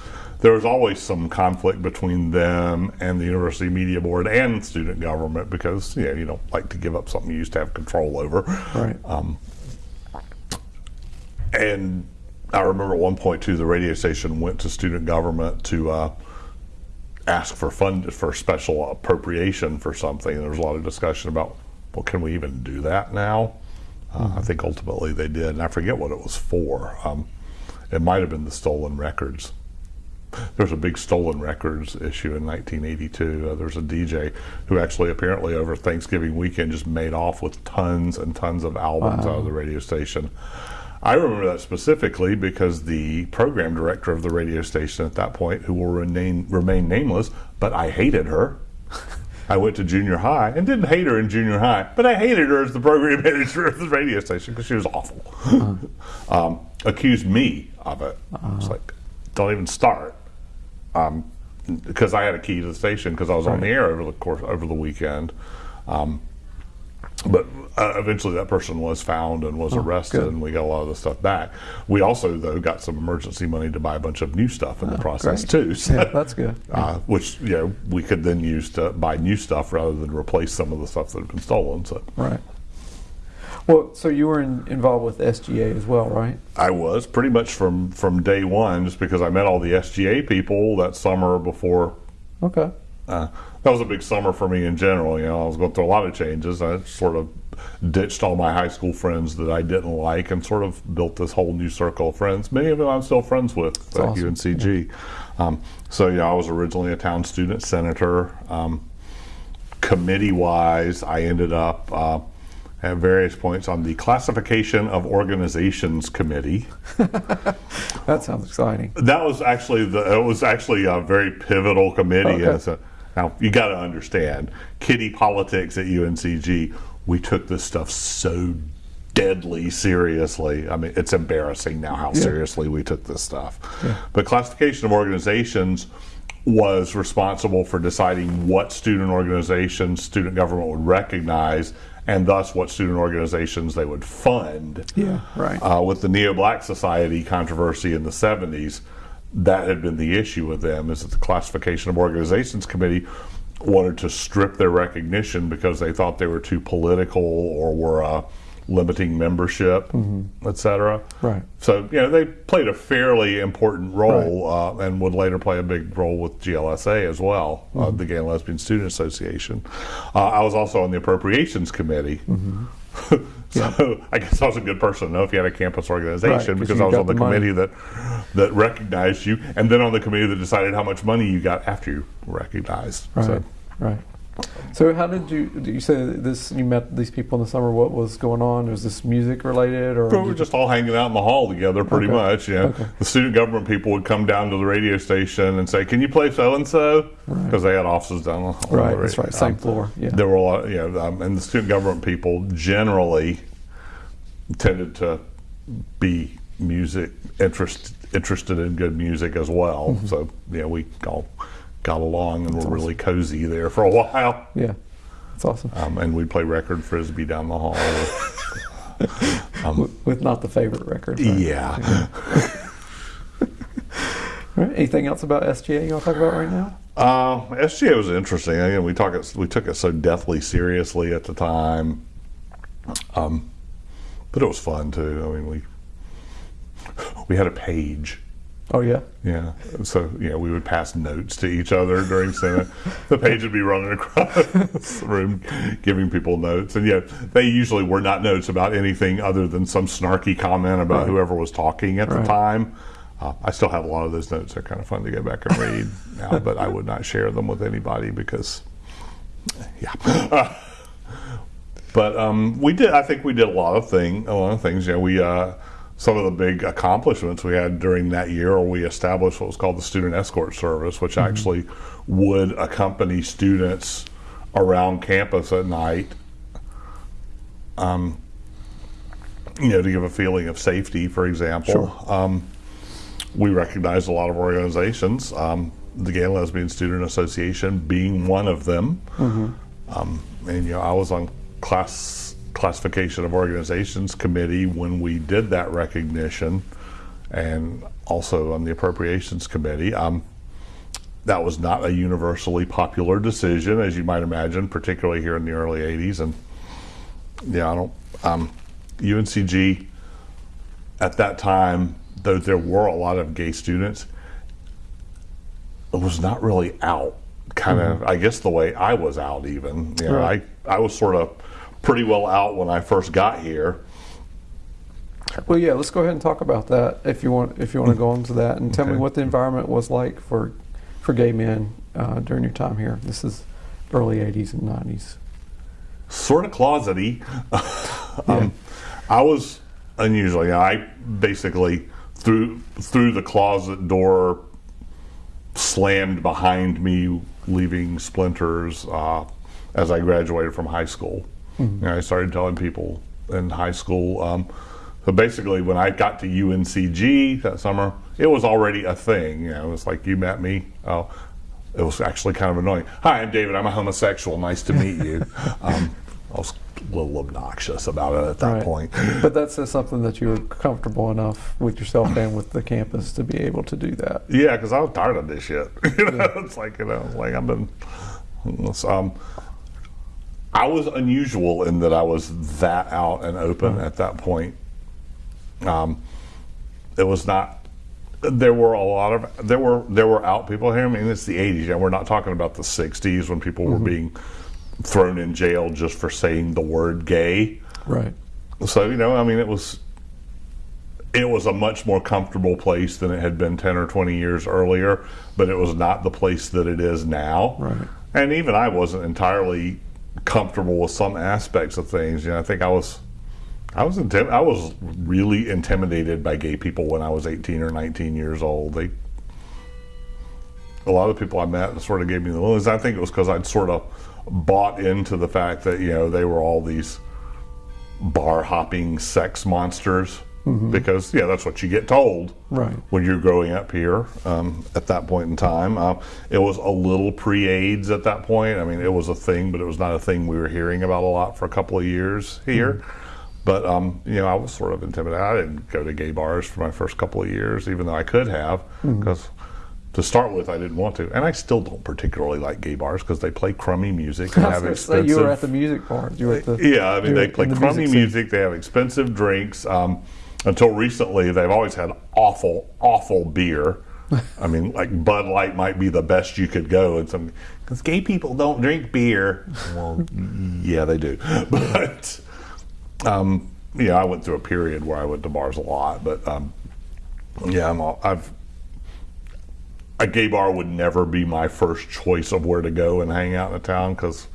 There was always some conflict between them and the University Media Board and student government because you know you don't like to give up something you used to have control over. Right. And I remember at one point too, the radio station went to student government to uh, ask for fund for special appropriation for something. And there was a lot of discussion about, well, can we even do that now? Uh, I think ultimately they did, and I forget what it was for. Um, it might have been the stolen records. There was a big stolen records issue in 1982. Uh, there was a DJ who actually apparently over Thanksgiving weekend just made off with tons and tons of albums out of the radio station. I remember that specifically because the program director of the radio station at that point, who will remain, remain nameless, but I hated her. I went to junior high and didn't hate her in junior high, but I hated her as the program manager of the radio station because she was awful. um, accused me of it. It's like, don't even start. Um, because I had a key to the station because I was on the air over the course over the weekend. Um, but uh, eventually, that person was found and was arrested, good. and we got a lot of the stuff back. We also, though, got some emergency money to buy a bunch of new stuff in the process great. too. So, Yeah, that's good. uh, which you know we could then use to buy new stuff rather than replace some of the stuff that had been stolen. So Right. Well, so you were in, involved with SGA as well, right? I was pretty much from from day one, just because I met all the SGA people that summer before. Okay. Uh, that was a big summer for me in general. You know, I was going through a lot of changes. I sort of ditched all my high school friends that I didn't like, and sort of built this whole new circle of friends. Many of them I'm still friends with at awesome. UNCG. Um, so yeah, I was originally a town student senator. Um, committee wise, I ended up uh, at various points on the classification of organizations committee. That sounds exciting. That was actually the it was actually a very pivotal committee. Okay. A- now you got to understand, kiddie politics at UNCG. We took this stuff so deadly seriously. I mean, it's embarrassing now how seriously we took this stuff. But classification of organizations was responsible for deciding what student organizations student government would recognize and thus what student organizations they would fund Yeah, right. uh, with the Neo Black Society controversy in the 70s, that had been the issue with them is that the Classification of Organizations Committee wanted to strip their recognition because they thought they were too political or were uh, limiting membership, et cetera. Right. So, you know, they played a fairly important role uh, and would later play a big role with GLSA as well, uh, the Gay and Lesbian Student Association. Uh, I was also on the Appropriations Committee. So I guess I was a good person to know if you had a campus organization Right, 'cause because I was on the, the money. committee that that recognized you, and then on the committee that decided how much money you got after you recognized. Right. So Right. So how did you? Did you say this? You met these people in the summer. What was going on? Was this music related, or we were just all hanging out in the hall together, pretty Okay. much. You know, Okay. the student government people would come down to the radio station and say, "Can you play so and so?" Because they had offices down the hall. right? That's right. Same Um, floor. Yeah. There were a lot, you know, um, and the student government people generally tended to be music interest, interested in good music as well. Mm-hmm. So yeah, we all got along and were really cozy there for a while. yeah. That's awesome. Um, and we'd play record frisbee down the hall. with, with not the favorite record. right? yeah. Right. Anything else about SGA you want to talk about right now? Uh, SGA was interesting. Again, we talk it, we took it so deathly seriously at the time, um, but it was fun too. I mean, we we had a page. Oh yeah. Yeah, so yeah, we would pass notes to each other during Senate. the page would be running across the room, giving people notes, and yeah, they usually were not notes about anything other than some snarky comment about Right. whoever was talking at Right. the time. Uh, I still have a lot of those notes. They're kind of fun to go back and read now, but I would not share them with anybody because, yeah. but um, we did. I think we did a lot of thing, a lot of things. You know, we uh, some of the big accomplishments we had during that year, we established what was called the Student Escort Service, which actually would accompany students around campus at night. Um, you know, to give a feeling of safety, for example. Sure. Um, we recognized a lot of organizations, um, the Gay and Lesbian Student Association being one of them. Um, and you know, I was on class classification of organizations committee when we did that recognition, and also on the appropriations committee. Um, that was not a universally popular decision, as you might imagine, particularly here in the early '80s. And yeah, I don't. Um, UNCG at that time, though there were a lot of gay students, it was not really out. Kind of, I guess, the way I was out. Even, you know, Right. I I was sort of pretty well out when I first got here. Well, yeah. Let's go ahead and talk about that if you want. If you want to go into that and tell me what the environment was like for for gay men uh, during your time here. This is early '80s and '90s. sort of closety. um, I was unusually. I basically through through the closet door slammed behind me, leaving splinters uh, as I graduated from high school. You know, I started telling people in high school. Um, so basically, when I got to UNCG that summer, it was already a thing. You know, it was like you met me. Oh, it was actually kind of annoying. Hi, I'm David. I'm a homosexual. Nice to meet you. um, I was a little obnoxious about it at that Right. point. But that's uh, something that you were comfortable enough with yourself and with the campus to be able to do that. Yeah, because I was tired of this shit. you know, it's like you know, like I've been. Um, I was unusual in that I was that out and open at that point. Um, it was not. There were a lot of there were there were out people here. I mean, it's the '80s, and we're not talking about the '60s when people were being thrown in jail just for saying the word gay. Right. So you know, I mean, it was it was a much more comfortable place than it had been ten or twenty years earlier, but it was not the place that it is now. Right. And even I wasn't entirely comfortable with some aspects of things. You know, I think I was. I was I was really intimidated by gay people when I was 18 or 19 years old. They a lot of people I met sort of gave me the willies. I think it was because I'd sort of bought into the fact that you know they were all these bar hopping sex monsters because yeah that's what you get told Right. when you're growing up here um, at that point in time. Uh, it was a little pre-AIDS at that point. I mean, it was a thing, but it was not a thing we were hearing about a lot for a couple of years here. But um, you know, I was sort of intimidated. I didn't go to gay bars for my first couple of years, even though I could have, because to start with, I didn't want to, and I still don't particularly like gay bars because they play crummy music and I was have say you were at the music bars. You were at the yeah, I mean, they play the crummy music music. They have expensive drinks. Um, until recently, they've always had awful, awful beer. I mean, like Bud Light might be the best you could go, and some because gay people don't drink beer. Well, yeah, they do, but Um, yeah, I went through a period where I went to bars a lot, but um, yeah, I'm all, I've a gay bar would never be my first choice of where to go and hang out in a town because,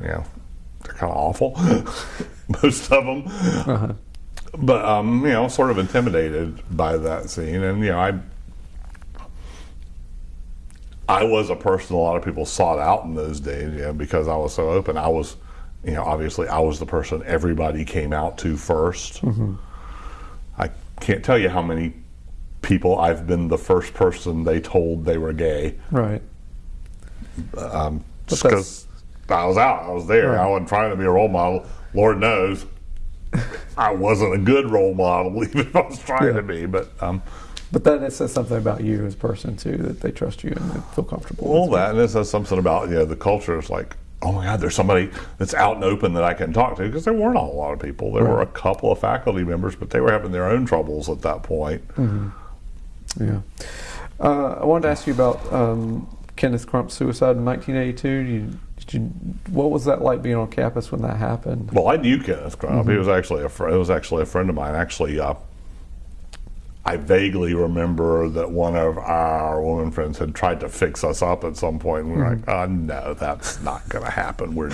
you know, they're kind of awful, most of them. Uh-huh. But um, you know, sort of intimidated by that scene, and you know, I I was a person a lot of people sought out in those days, you know, because I was so open. I was, you know, obviously I was the person everybody came out to 1st mm-hmm. I can't tell you how many people I've been the first person they told they were gay. Right. Um, just because I was out, I was there. Right. I wasn't trying to be a role model. Lord knows, I wasn't a good role model, even if I was trying yeah. to be. But um, but then it says something about you as a person too, that they trust you and they feel comfortable. Well, that and it says something about you know the culture is like, oh my God, there's somebody that's out and open that I can talk to because there weren't a lot of people. There right. were a couple of faculty members, but they were having their own troubles at that point. Mm-hmm. Yeah. Uh, I wanted to ask you about um, Kenneth Crump's suicide in 1982. You, you, what was that like being on campus when that happened? Well, I knew Kenneth Crump. Mm-hmm. He was actually a friend. it was actually a friend of mine. Actually, uh, I vaguely remember that one of our woman friends had tried to fix us up at some point, and we were mm-hmm. like, "Oh no, that's not going to happen. We're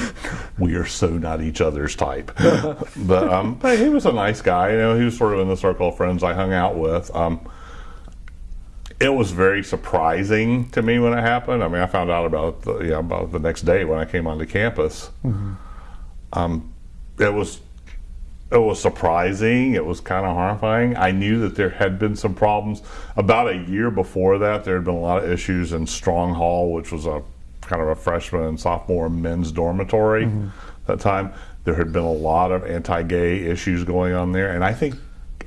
we are so not each other's type." but um, he was a nice guy. You know, he was sort of in the circle of friends I hung out with. Um, it was very surprising to me when it happened. I mean, I found out about the, yeah, about the next day when I came onto campus. Mm-hmm. Um, it was it was surprising. It was kind of horrifying. I knew that there had been some problems. About a year before that, there had been a lot of issues in Strong Hall, which was a kind of a freshman and sophomore men's dormitory mm-hmm. that time. There had been a lot of anti-gay issues going on there, and I think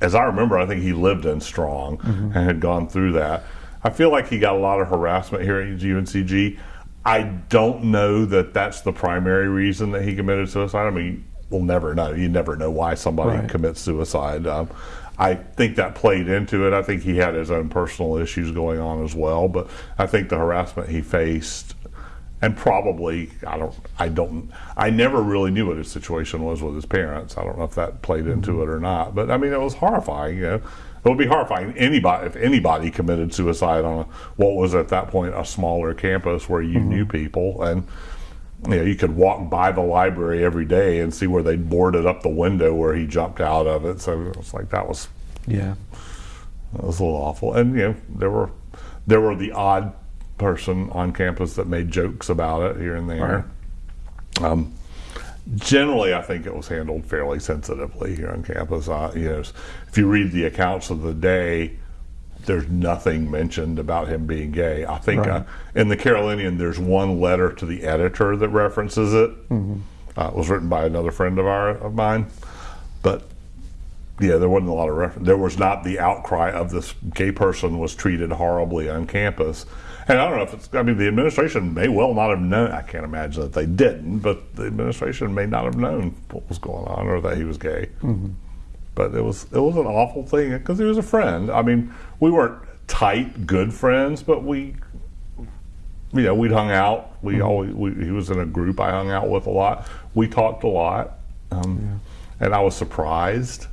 as I remember, I think he lived in Strong mm-hmm. and had gone through that. I feel like he got a lot of harassment here at UNCG. I don't know that that's the primary reason that he committed suicide. I mean, we'll never know. You never know why somebody right. commits suicide. Um, I think that played into it. I think he had his own personal issues going on as well, but I think the harassment he faced and probably I don't I don't I never really knew what his situation was with his parents. I don't know if that played into mm-hmm. it or not, but I mean it was horrifying. You know, it would be horrifying anybody if anybody committed suicide on a, what was at that point a smaller campus where you mm-hmm. knew people and. You know, you could walk by the library every day and see where they boarded up the window where he jumped out of it. So it was like that was, yeah, that was a little awful. And you know, there were there were the odd person on campus that made jokes about it here and there. Right. Um, generally, I think it was handled fairly sensitively here on campus. Uh, you know, if you read the accounts of the day, there's nothing mentioned about him being gay. I think right. uh, in the Carolinian, there's one letter to the editor that references it. Mm-hmm. Uh, it was written by another friend of our of mine, but yeah, there wasn't a lot of reference. There was not the outcry of this gay person was treated horribly on campus. And I don't know if it's, I mean, the administration may well not have known, I can't imagine that they didn't, but the administration may not have known what was going on or that he was gay. Mm-hmm. But it was, it was an awful thing because he was a friend. I mean, we weren't tight, good friends, but we, you know, we'd hung out. We mm-hmm. always, we, he was in a group I hung out with a lot. We talked a lot. Um, yeah. And I was surprised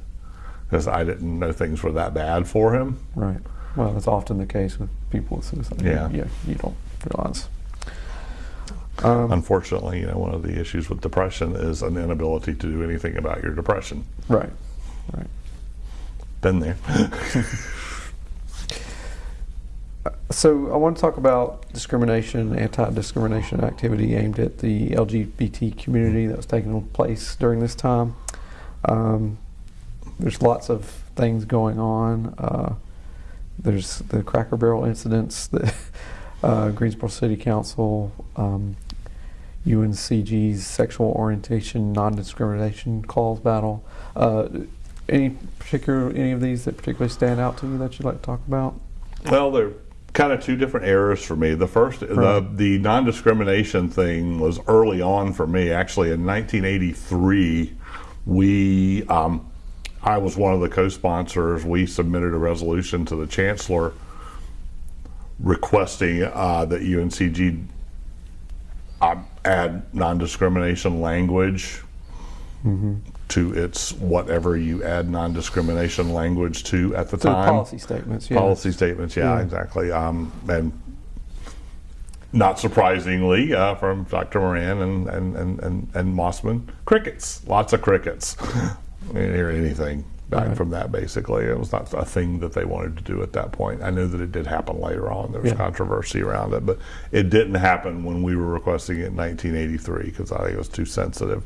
because I didn't know things were that bad for him. Right. Well, that's often the case with people with suicide. Yeah. You, you don't realize. Um, Unfortunately, you know, one of the issues with depression is an inability to do anything about your depression. Right. Right. Been there. so I want to talk about discrimination, anti-discrimination activity aimed at the LGBT community that was taking place during this time. Um, there's lots of things going on. Uh, there's the Cracker Barrel incidents, the uh, Greensboro City Council, um, UNCG's sexual orientation non-discrimination calls battle. Uh, any particular any of these that particularly stand out to you that you'd like to talk about? Well, they're kind of two different eras for me. The first, right. the, the non-discrimination thing was early on for me. Actually, in 1983, we um, I was one of the co-sponsors. We submitted a resolution to the chancellor requesting uh, that UNCG uh, add non-discrimination language mm-hmm. to its whatever you add non-discrimination language to at the To the time. policy statements, yeah. Policy statements, yeah, Yeah. exactly. Um, and not surprisingly, uh, from Dr. Moran and, and, and, and, and Mossman, crickets, lots of crickets. Didn't hear anything back Right. from that, basically. It was not a thing that they wanted to do at that point. I knew that it did happen later on. There was Yeah. controversy around it, but it didn't happen when we were requesting it in 1983 because I think it was too sensitive.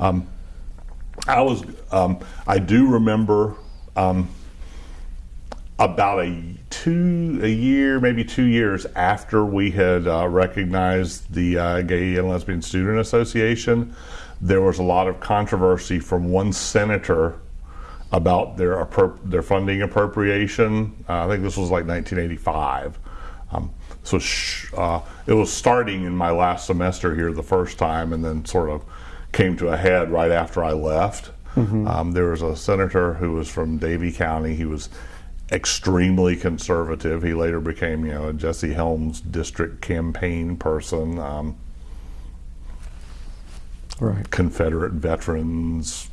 Um, I was, um, I do remember um, about a two, a year, maybe two years after we had uh, recognized the uh, Gay and Lesbian Student Association, there was a lot of controversy from one senator about their their funding appropriation. Uh, I think this was like 1985. Um, so sh- uh, it was starting in my last semester here the first time, and then sort of came to a head right after I left. Um, there was a senator who was from Davie County. He was extremely conservative. He later became, you know, a Jesse Helms district campaign person. Um, Right. Confederate veterans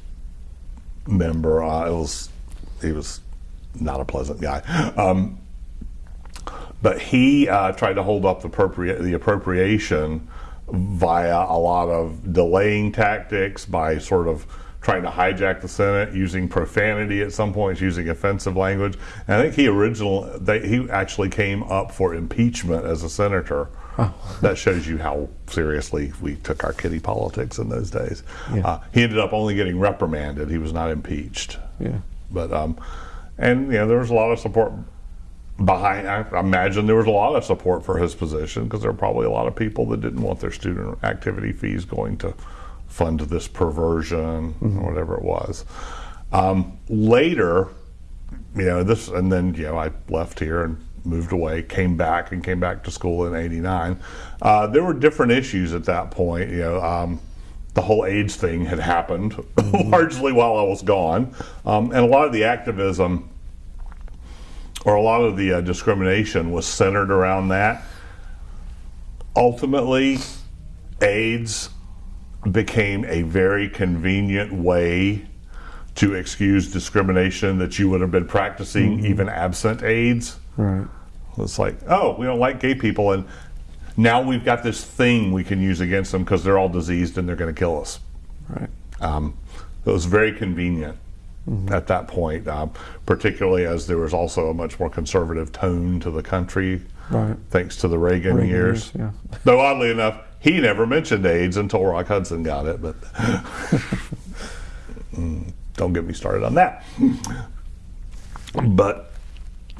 member. Uh, was he was not a pleasant guy. Um, but he uh, tried to hold up the, appropria- the appropriation via a lot of delaying tactics by sort of trying to hijack the Senate, using profanity at some points, using offensive language. And I think he original they, he actually came up for impeachment as a senator. That shows you how seriously we took our kiddie politics in those days. Yeah. Uh, he ended up only getting reprimanded. He was not impeached. Yeah. But um, and you know there was a lot of support behind. I imagine there was a lot of support for his position because there were probably a lot of people that didn't want their student activity fees going to fund this perversion or whatever it was. Um, later, you know this, and then you know I left here and moved away, came back and came back to school in '89. Uh, there were different issues at that point. You know. Um, the whole AIDS thing had happened largely while I was gone, um, and a lot of the activism or a lot of the uh, discrimination was centered around that. Ultimately, AIDS became a very convenient way to excuse discrimination that you would have been practicing even absent AIDS. Right. It's like, oh, we don't like gay people, and now we've got this thing we can use against them because they're all diseased and they're going to kill us. Right. Um, it was very convenient at that point, um, particularly as there was also a much more conservative tone to the country, Right. thanks to the Reagan, Reagan years. years, Though oddly enough, he never mentioned AIDS until Rock Hudson got it, but Mm, don't get me started on that. But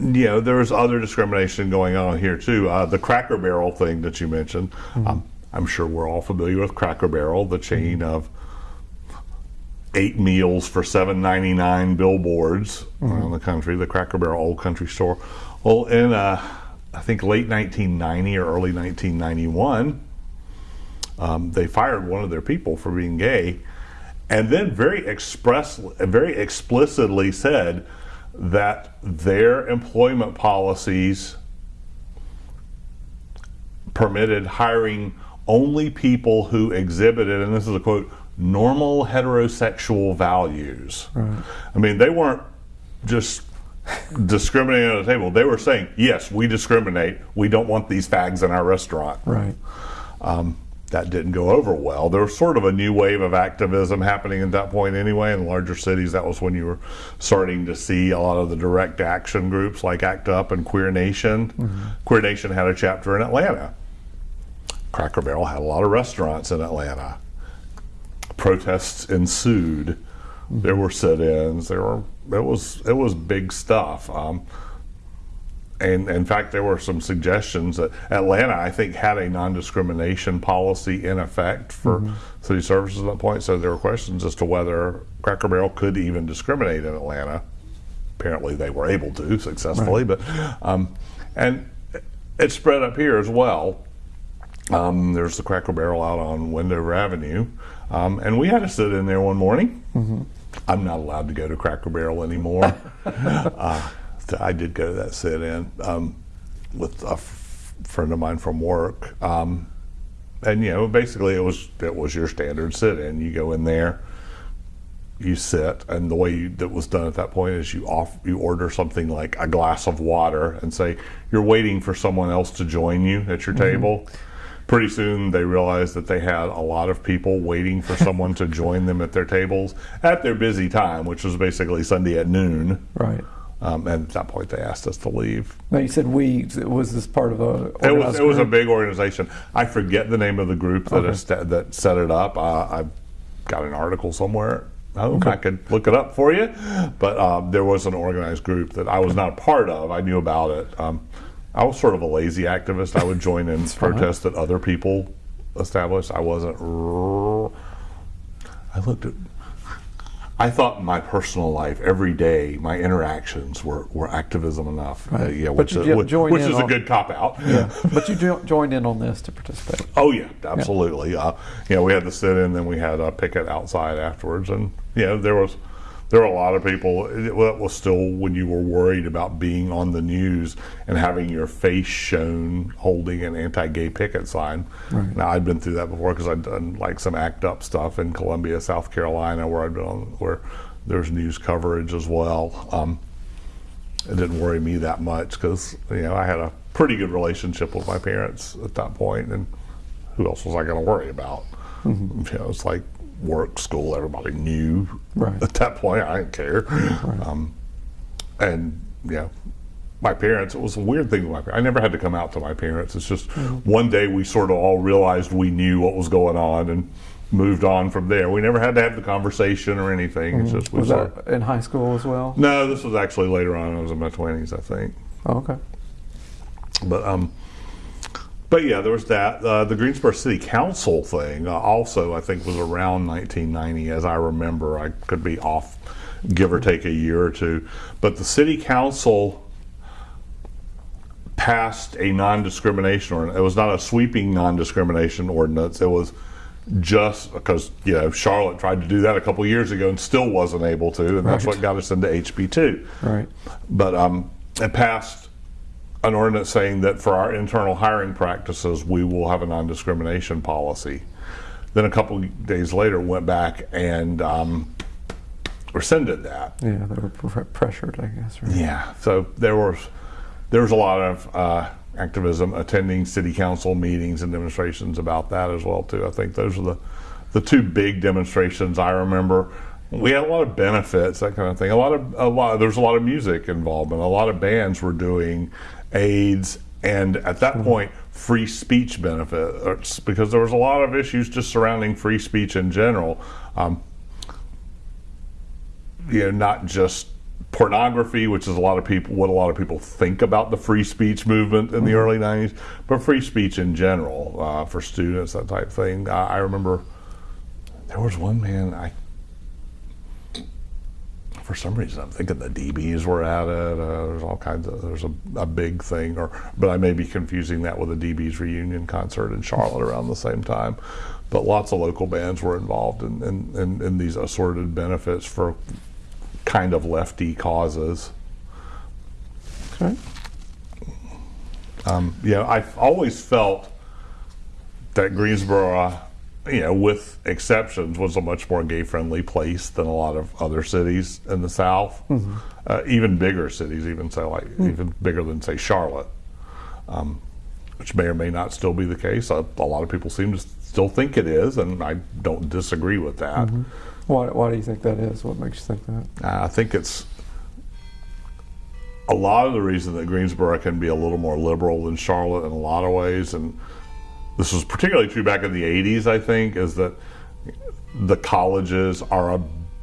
you know, there was other discrimination going on here too. Uh, the Cracker Barrel thing that you mentioned, um, I'm sure we're all familiar with Cracker Barrel, the chain of eight meals for seven ninety nine billboards around the country. The Cracker Barrel Old Country Store. Well, in uh, I think late 1990 or early 1991, um, they fired one of their people for being gay, and then very express, very explicitly said that their employment policies permitted hiring only people who exhibited, and this is a quote, normal heterosexual values. I mean, they weren't just discriminating at the table. They were saying, yes, we discriminate. We don't want these fags in our restaurant. Right. Um, that didn't go over well. There was sort of a new wave of activism happening at that point anyway. In larger cities, that was when you were starting to see a lot of the direct action groups like ACT UP and Queer Nation. Queer Nation had a chapter in Atlanta. Cracker Barrel had a lot of restaurants in Atlanta. Protests ensued. There were sit-ins. There were it was it was big stuff. Um, and in fact, there were some suggestions that Atlanta, I think, had a non-discrimination policy in effect for city services at that point. So there were questions as to whether Cracker Barrel could even discriminate in Atlanta. Apparently, they were able to successfully, but um, and it spread up here as well. Um, there's the Cracker Barrel out on Wendover Avenue, um, and we had to sit in there one morning. I'm not allowed to go to Cracker Barrel anymore. uh, so I did go to that sit-in um, with a friend of mine from work, um, and you know, basically it was it was your standard sit-in. You go in there, you sit, and the way you, that was done at that point is you off you order something like a glass of water and say you're waiting for someone else to join you at your table. Pretty soon they realized that they had a lot of people waiting for someone to join them at their tables at their busy time, which was basically Sunday at noon. Right. Um, and at that point, they asked us to leave. Now you said we. Was this part of a? It was it was a big organization. I forget the name of the group that Okay. that set it up. Uh, I've got an article somewhere. Oh, I could look it up for you. But um, there was an organized group that I was not a part of. I knew about it. Um, I was sort of a lazy activist. I would join in protests that other people established. I wasn't. I looked at. I thought my personal life, every day, my interactions were, were activism enough. Right. Uh, yeah, But which, you is- which, which is a good cop out. Yeah, but you jo- joined in on this to participate. Oh yeah, absolutely. Uh, you know, we had to sit in, then we had a picket outside afterwards, and you know, there was there were a lot of people. It wa- was still when you were worried about being on the news and having your face shown holding an anti-gay picket sign. Right. Now I'd been through that before because I'd done like some act up stuff in Columbia, South Carolina, where I'd been on where there's news coverage as well. Um, it didn't worry me that much because you know I had a pretty good relationship with my parents at that point, and who else was I going to worry about? Mm-hmm. You know, it's like work, school, everybody knew Right. at that point. I didn't care, um, and yeah. My parents, it was a weird thing with my parents. I never had to come out to my parents. It's just Mm-hmm. one day we sort of all realized we knew what was going on and moved on from there. We never had to have the conversation or anything. It's just we Mm-hmm. Was sort that in high school as well? no, this was actually later on. I was in my twenties, I think. Oh, okay. But um, but yeah, there was that. Uh, the Greensboro City Council thing uh, also, I think, was around 1990, as I remember. I could be off, give or take a year or two. But the City Council passed a non-discrimination ordinance. It was not a sweeping non-discrimination ordinance. It was just because you know Charlotte tried to do that a couple years ago and still wasn't able to, and that's what got us into HB two. Right. But um, it passed an ordinance saying that for our internal hiring practices, we will have a non-discrimination policy. Then a couple days later, went back and um, rescinded that. Yeah, they were pre- pressured, I guess. Right? Yeah. So there was there was a lot of uh, activism, attending city council meetings and demonstrations about that as well too. I think those are the the two big demonstrations I remember. We had a lot of benefits, that kind of thing. A lot of a lot. There was a lot of music involvement. A lot of bands were doing aids, and at that point, free speech benefits because there was a lot of issues just surrounding free speech in general. Um, you know, not just pornography, which is a lot of people what a lot of people think about the free speech movement in the early '90s, but free speech in general uh, for students, that type of thing. I, I remember there was one man I. For some reason, I'm thinking the dB's were at it. Uh, there's all kinds of there's a, a big thing, or but I may be confusing that with a dB's reunion concert in Charlotte around the same time. But lots of local bands were involved in, in, in, in these assorted benefits for kind of lefty causes. Okay. Um, know, I've always felt that Greensboro, you know, with exceptions, was a much more gay-friendly place than a lot of other cities in the South. Uh, even bigger cities, even say like even bigger than say Charlotte, um, which may or may not still be the case. A, a lot of people seem to still think it is, and I don't disagree with that. Why, why do you think that is? What makes you think that? Uh, I think it's a lot of the reason that Greensboro can be a little more liberal than Charlotte in a lot of ways, and this was particularly true back in the 80s, I think, is that the colleges are a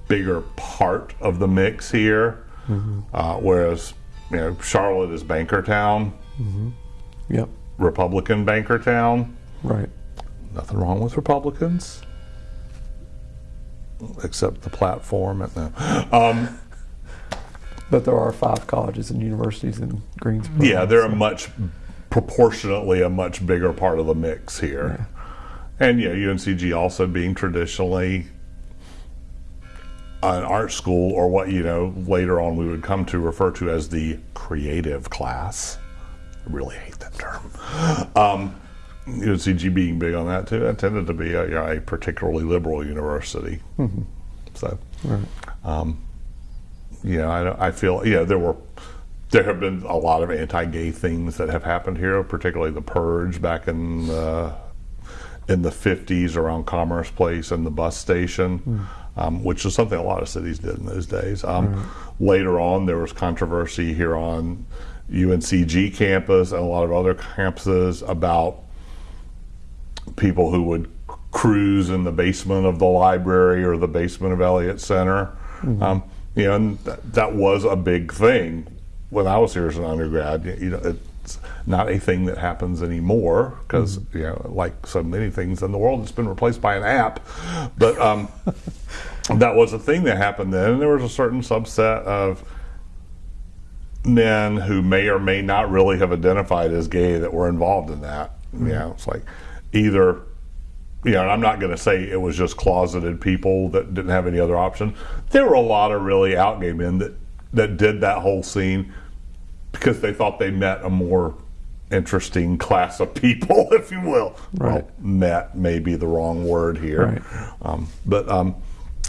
bigger part of the mix here, uh, whereas you know Charlotte is banker town, Yep. Republican banker town. Right. Nothing wrong with Republicans, except the platform. And the, um, But there are five colleges and universities in Greensboro. Yeah, they're a much proportionately a much bigger part of the mix here. And yeah, UNCG also being traditionally an art school or what you know later on we would come to refer to as the creative class. I really hate that term. Um, UNCG being big on that too, it tended to be a, you know, a particularly liberal university. So, Right. you know, I, I feel, yeah, there were, there have been a lot of anti-gay things that have happened here, particularly the purge back in the, in the 50s around Commerce Place and the bus station, um, which is something a lot of cities did in those days. Um, Later on, there was controversy here on UNCG campus and a lot of other campuses about people who would cruise in the basement of the library or the basement of Elliott Center. Um, you know, and that, that was a big thing when I was here as an undergrad. You- know, it's not a thing that happens anymore because you know, like so many things in the world, it's been replaced by an app. But um, that was a thing that happened then, and there was a certain subset of men who may or may not really have identified as gay that were involved in that. You know, it's like either, you know, and I'm not going to say it was just closeted people that didn't have any other option. There were a lot of really out gay men that that did that whole scene because they thought they met a more interesting class of people, if you will. Right. Well, met may be the wrong word here. Right. Um, but um,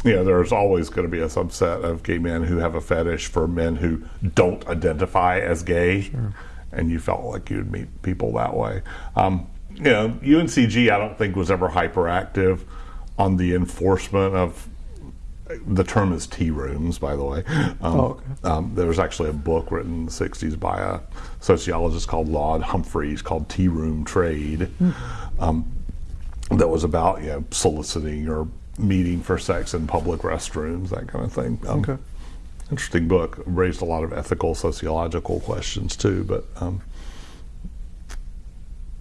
you know, there's always going to be a subset of gay men who have a fetish for men who don't identify as gay, and you felt like you'd meet people that way. Um, you know, UNCG, I don't think was ever hyperactive on the enforcement of. The term is tea rooms, by the way. Um, Oh, okay. um, there was actually a book written in the 60s by a sociologist called Laud Humphreys called Tea Room Trade um, that was about you know, soliciting or meeting for sex in public restrooms, that kind of thing. Um, Okay. Interesting book. Raised a lot of ethical, sociological questions too, but um,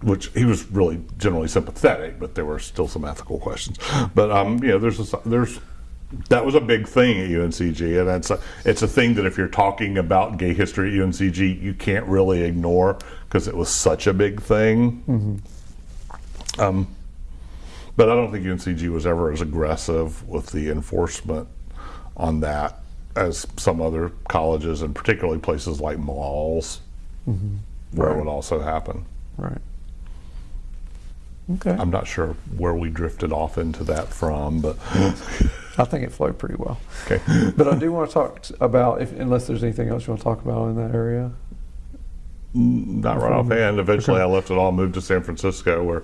which he was really generally sympathetic, but there were still some ethical questions. But um, you know, there's a, there's that was a big thing at UNCG, and that's a, it's a thing that if you're talking about gay history at UNCG, you can't really ignore because it was such a big thing. Um, but I don't think UNCG was ever as aggressive with the enforcement on that as some other colleges, and particularly places like malls, where it would also happen. Right. Okay. I'm not sure where we drifted off into that from, but I think it flowed pretty well. okay. But I do want to talk about, if, unless there's anything else you want to talk about in that area. Mm, not right offhand. Eventually, I left it all, moved to San Francisco, where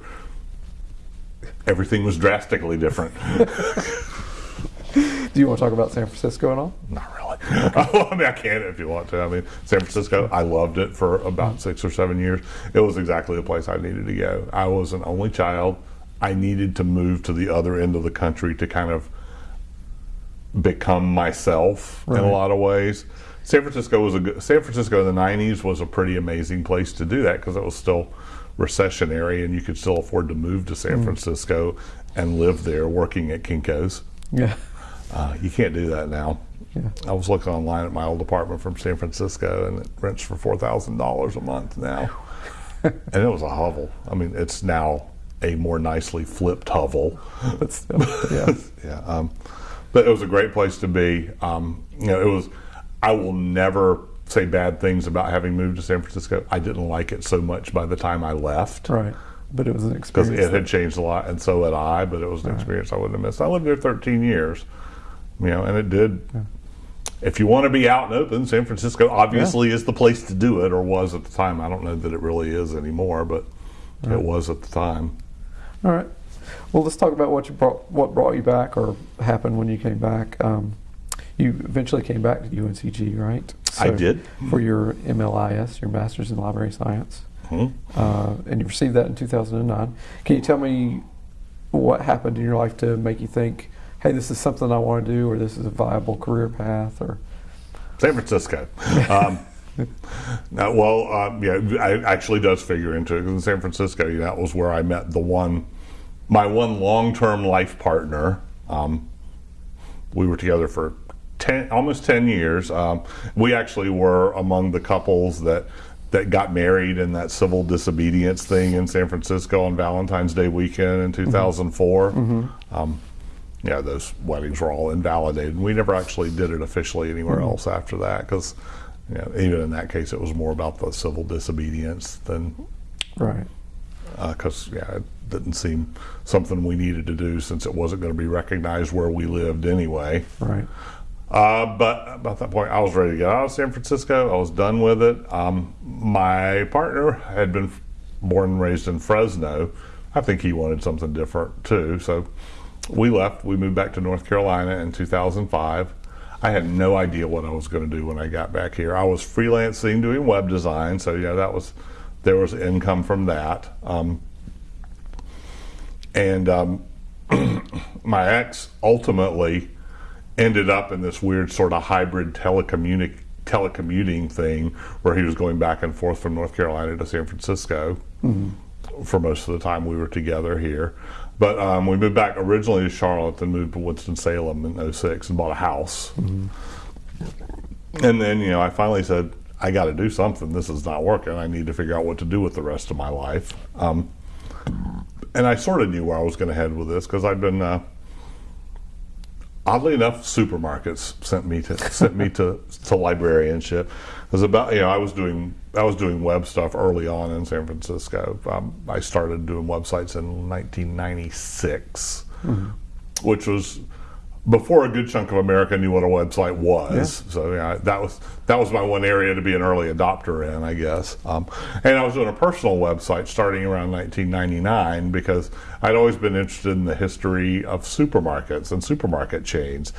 everything was drastically different. Do you want to talk about San Francisco at all? Not really. I mean, I can if you want to. I mean, San Francisco, I loved it for about mm-hmm. six or seven years. It was exactly the place I needed to go. I was an only child. I needed to move to the other end of the country to kind of become myself in a lot of ways. San Francisco was a good, San Francisco in the '90s was a pretty amazing place to do that because it was still recessionary and you could still afford to move to San Francisco and live there working at Kinko's. Yeah. Uh, you can't do that now. Yeah. I was looking online at my old apartment from San Francisco, and it rents for four thousand dollars a month now, and it was a hovel. I mean, it's now a more nicely flipped hovel. But still, yeah. yeah, um, but it was a great place to be. Um, you know, it was. I will never say bad things about having moved to San Francisco. I didn't like it so much by the time I left Right. But it was an experience. because it had changed a lot, and so had I. But it was an experience I wouldn't have missed. I lived there 13 years, you know, and it did. If you want to be out and open, San Francisco obviously is the place to do it, or was at the time. I don't know that it really is anymore, but it was at the time. All right. Well, let's talk about what you brought, what brought you back, or happened when you came back. Um, you eventually came back to UNCG, right? I did. for your MLIS, your Master's in Library Science, Hmm? uh, and you received that in 2009. Can you tell me what happened in your life to make you think, "Hey, this is something I want to do," or "This is a viable career path," or San Francisco. Um, no, well, um, yeah, it actually does figure into it. In San Francisco, that was where I met the one, my one long-term life partner. Um, we were together for ten, almost ten years. Um, we actually were among the couples that that got married in that civil disobedience thing in San Francisco on Valentine's Day weekend in 2004. Um, yeah, those weddings were all invalidated. We never actually did it officially anywhere else after that because, you know, even in that case, it was more about the civil disobedience than right? because yeah, didn't seem something we needed to do since it wasn't going to be recognized where we lived anyway. Right. Uh, but about that point, I was ready to get out of San Francisco. I was done with it. Um, my partner had been born and raised in Fresno. I think he wanted something different too. So we left. We moved back to North Carolina in 2005. I had no idea what I was going to do when I got back here. I was freelancing doing web design, so yeah, that was there was income from that. Um, and um, my ex ultimately ended up in this weird sort of hybrid telecommunic- telecommuting thing where he was going back and forth from North Carolina to San Francisco mm-hmm. for most of the time we were together here. But um, we moved back originally to Charlotte, then moved to Winston-Salem in 06 and bought a house. Mm-hmm. And then, you know, I finally said, I got to do something. This is not working. I need to figure out what to do with the rest of my life. Um, and I sort of knew where I was going to head with this because I've been, uh, oddly enough, supermarkets sent me to sent me to to librarianship. It was about you know I was doing I was doing web stuff early on in San Francisco. Um, I started doing websites in 1996, mm-hmm. which was before a good chunk of America knew what a website was. Yeah. So yeah, that was that was my one area to be an early adopter in, I guess. Um, and I was doing a personal website starting around 1999 because I'd always been interested in the history of supermarkets and supermarket chains.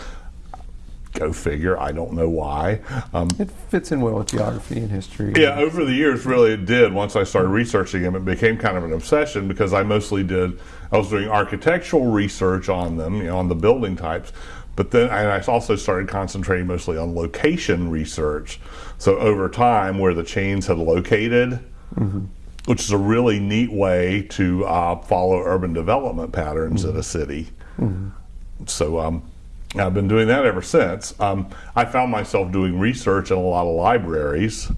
Go figure. I don't know why. Um, it fits in well with geography and history. Yeah, over the years, really, it did. Once I started researching them, it became kind of an obsession because I mostly did. I was doing architectural research on them, you know, on the building types. But then I also started concentrating mostly on location research. So over time, where the chains had located, mm-hmm. which is a really neat way to uh, follow urban development patterns mm-hmm. in a city. Mm-hmm. So um, I've been doing that ever since. Um, I found myself doing research in a lot of libraries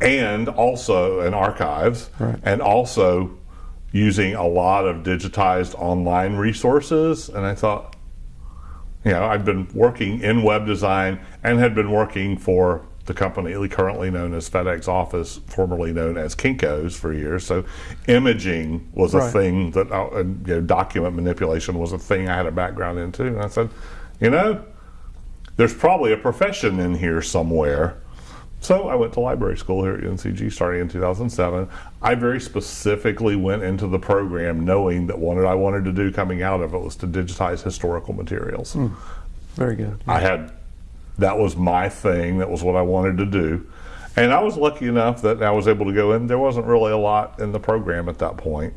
and also in archives right. and also using a lot of digitized online resources. And I thought, you know, I've been working in web design and had been working for the company currently known as FedEx Office, formerly known as Kinko's, for years. So, imaging was a right. thing that uh, you know, document manipulation was a thing I had a background in too. And I said, you know, there's probably a profession in here somewhere. So I went to library school here at UNCG starting in 2007. I very specifically went into the program knowing that what I wanted to do coming out of it was to digitize historical materials. Mm, very good. Yeah. I had, that was my thing, that was what I wanted to do. And I was lucky enough that I was able to go in. There wasn't really a lot in the program at that point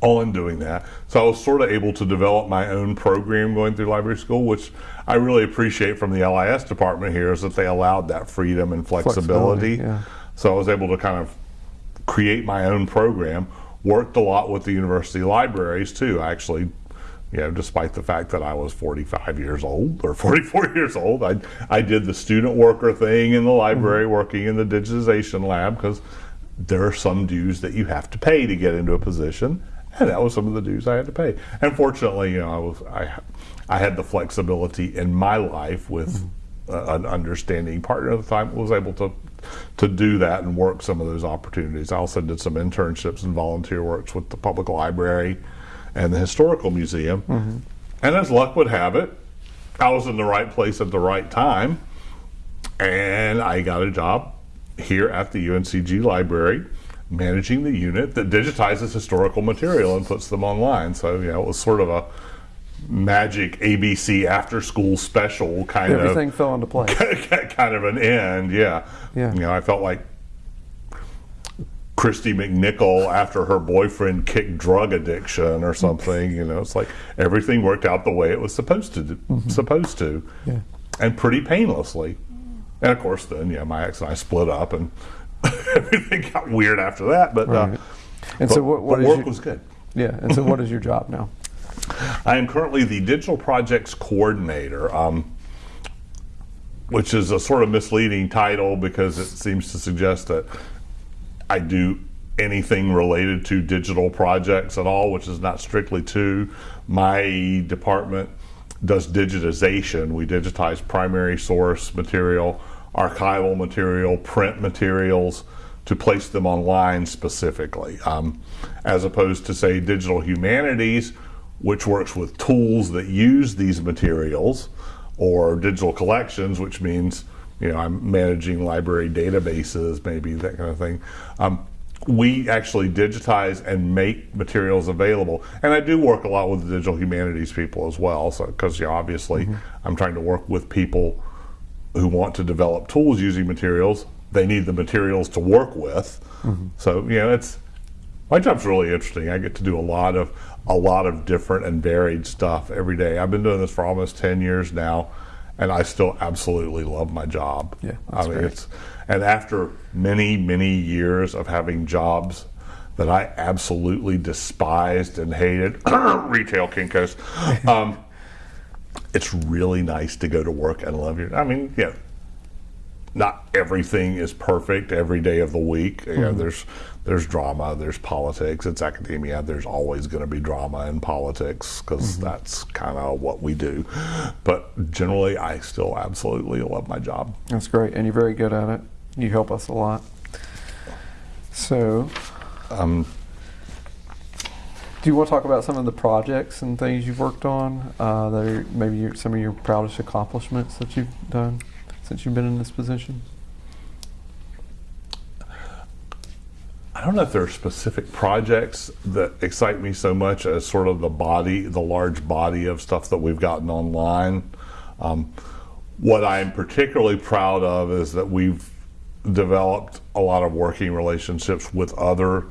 on doing that. So I was sort of able to develop my own program going through library school, which I really appreciate from the LIS department here is that they allowed that freedom and flexibility. flexibility yeah. So I was able to kind of create my own program. Worked a lot with the university libraries too. Actually, you know, despite the fact that I was 45 years old or 44 years old, I I did the student worker thing in the library, mm-hmm. working in the digitization lab because there are some dues that you have to pay to get into a position and that was some of the dues I had to pay. And fortunately, you know, I was I I had the flexibility in my life with mm-hmm. uh, an understanding partner at the time was able to to do that and work some of those opportunities. I also did some internships and volunteer works with the public library and the historical museum. Mm-hmm. And as luck would have it, I was in the right place at the right time, and I got a job here at the UNCG library managing the unit that digitizes historical material and puts them online. So, you know, it was sort of a magic ABC after school special kind Everything of everything fell into place. kind of an end, yeah. Yeah. You know, I felt like Kristy McNichol after her boyfriend kicked drug addiction or something. You know, it's like everything worked out the way it was supposed to. Mm-hmm. Supposed to, yeah. and pretty painlessly. And of course, then yeah, my ex and I split up, and everything got weird after that. But uh, right. uh, and but, so what, what work your, was good. Yeah. And so what is your job now? I am currently the digital projects coordinator. Um, which is a sort of misleading title because it seems to suggest that I do anything related to digital projects at all, which is not strictly true. My department does digitization. We digitize primary source material archival material, print materials to place them online specifically, um, as opposed to say digital humanities, which works with tools that use these materials, or digital collections, which means you know I'm managing library databases, maybe that kind of thing. Um, we actually digitize and make materials available. And I do work a lot with the digital humanities people as well. So, because you know, obviously mm-hmm. I'm trying to work with people who want to develop tools using materials. They need the materials to work with. Mm-hmm. So, you know, it's my job's really interesting. I get to do a lot of a lot of different and varied stuff every day. I've been doing this for almost 10 years now and I still absolutely love my job. Yeah, I mean, great. it's and after many many years of having jobs that I absolutely despised and hated, retail Kinkos, um, it's really nice to go to work and love your. I mean, yeah, not everything is perfect every day of the week. Mm-hmm. You know, mm-hmm. there's there's drama, there's politics. It's academia. There's always going to be drama and politics because mm-hmm. that's kind of what we do. But generally, I still absolutely love my job. That's great, and you're very good at it. You help us a lot. So, um, do you want to talk about some of the projects and things you've worked on uh, that are maybe your, some of your proudest accomplishments that you've done since you've been in this position? I don't know if there are specific projects that excite me so much as sort of the body, the large body of stuff that we've gotten online. Um, what I'm particularly proud of is that we've developed a lot of working relationships with other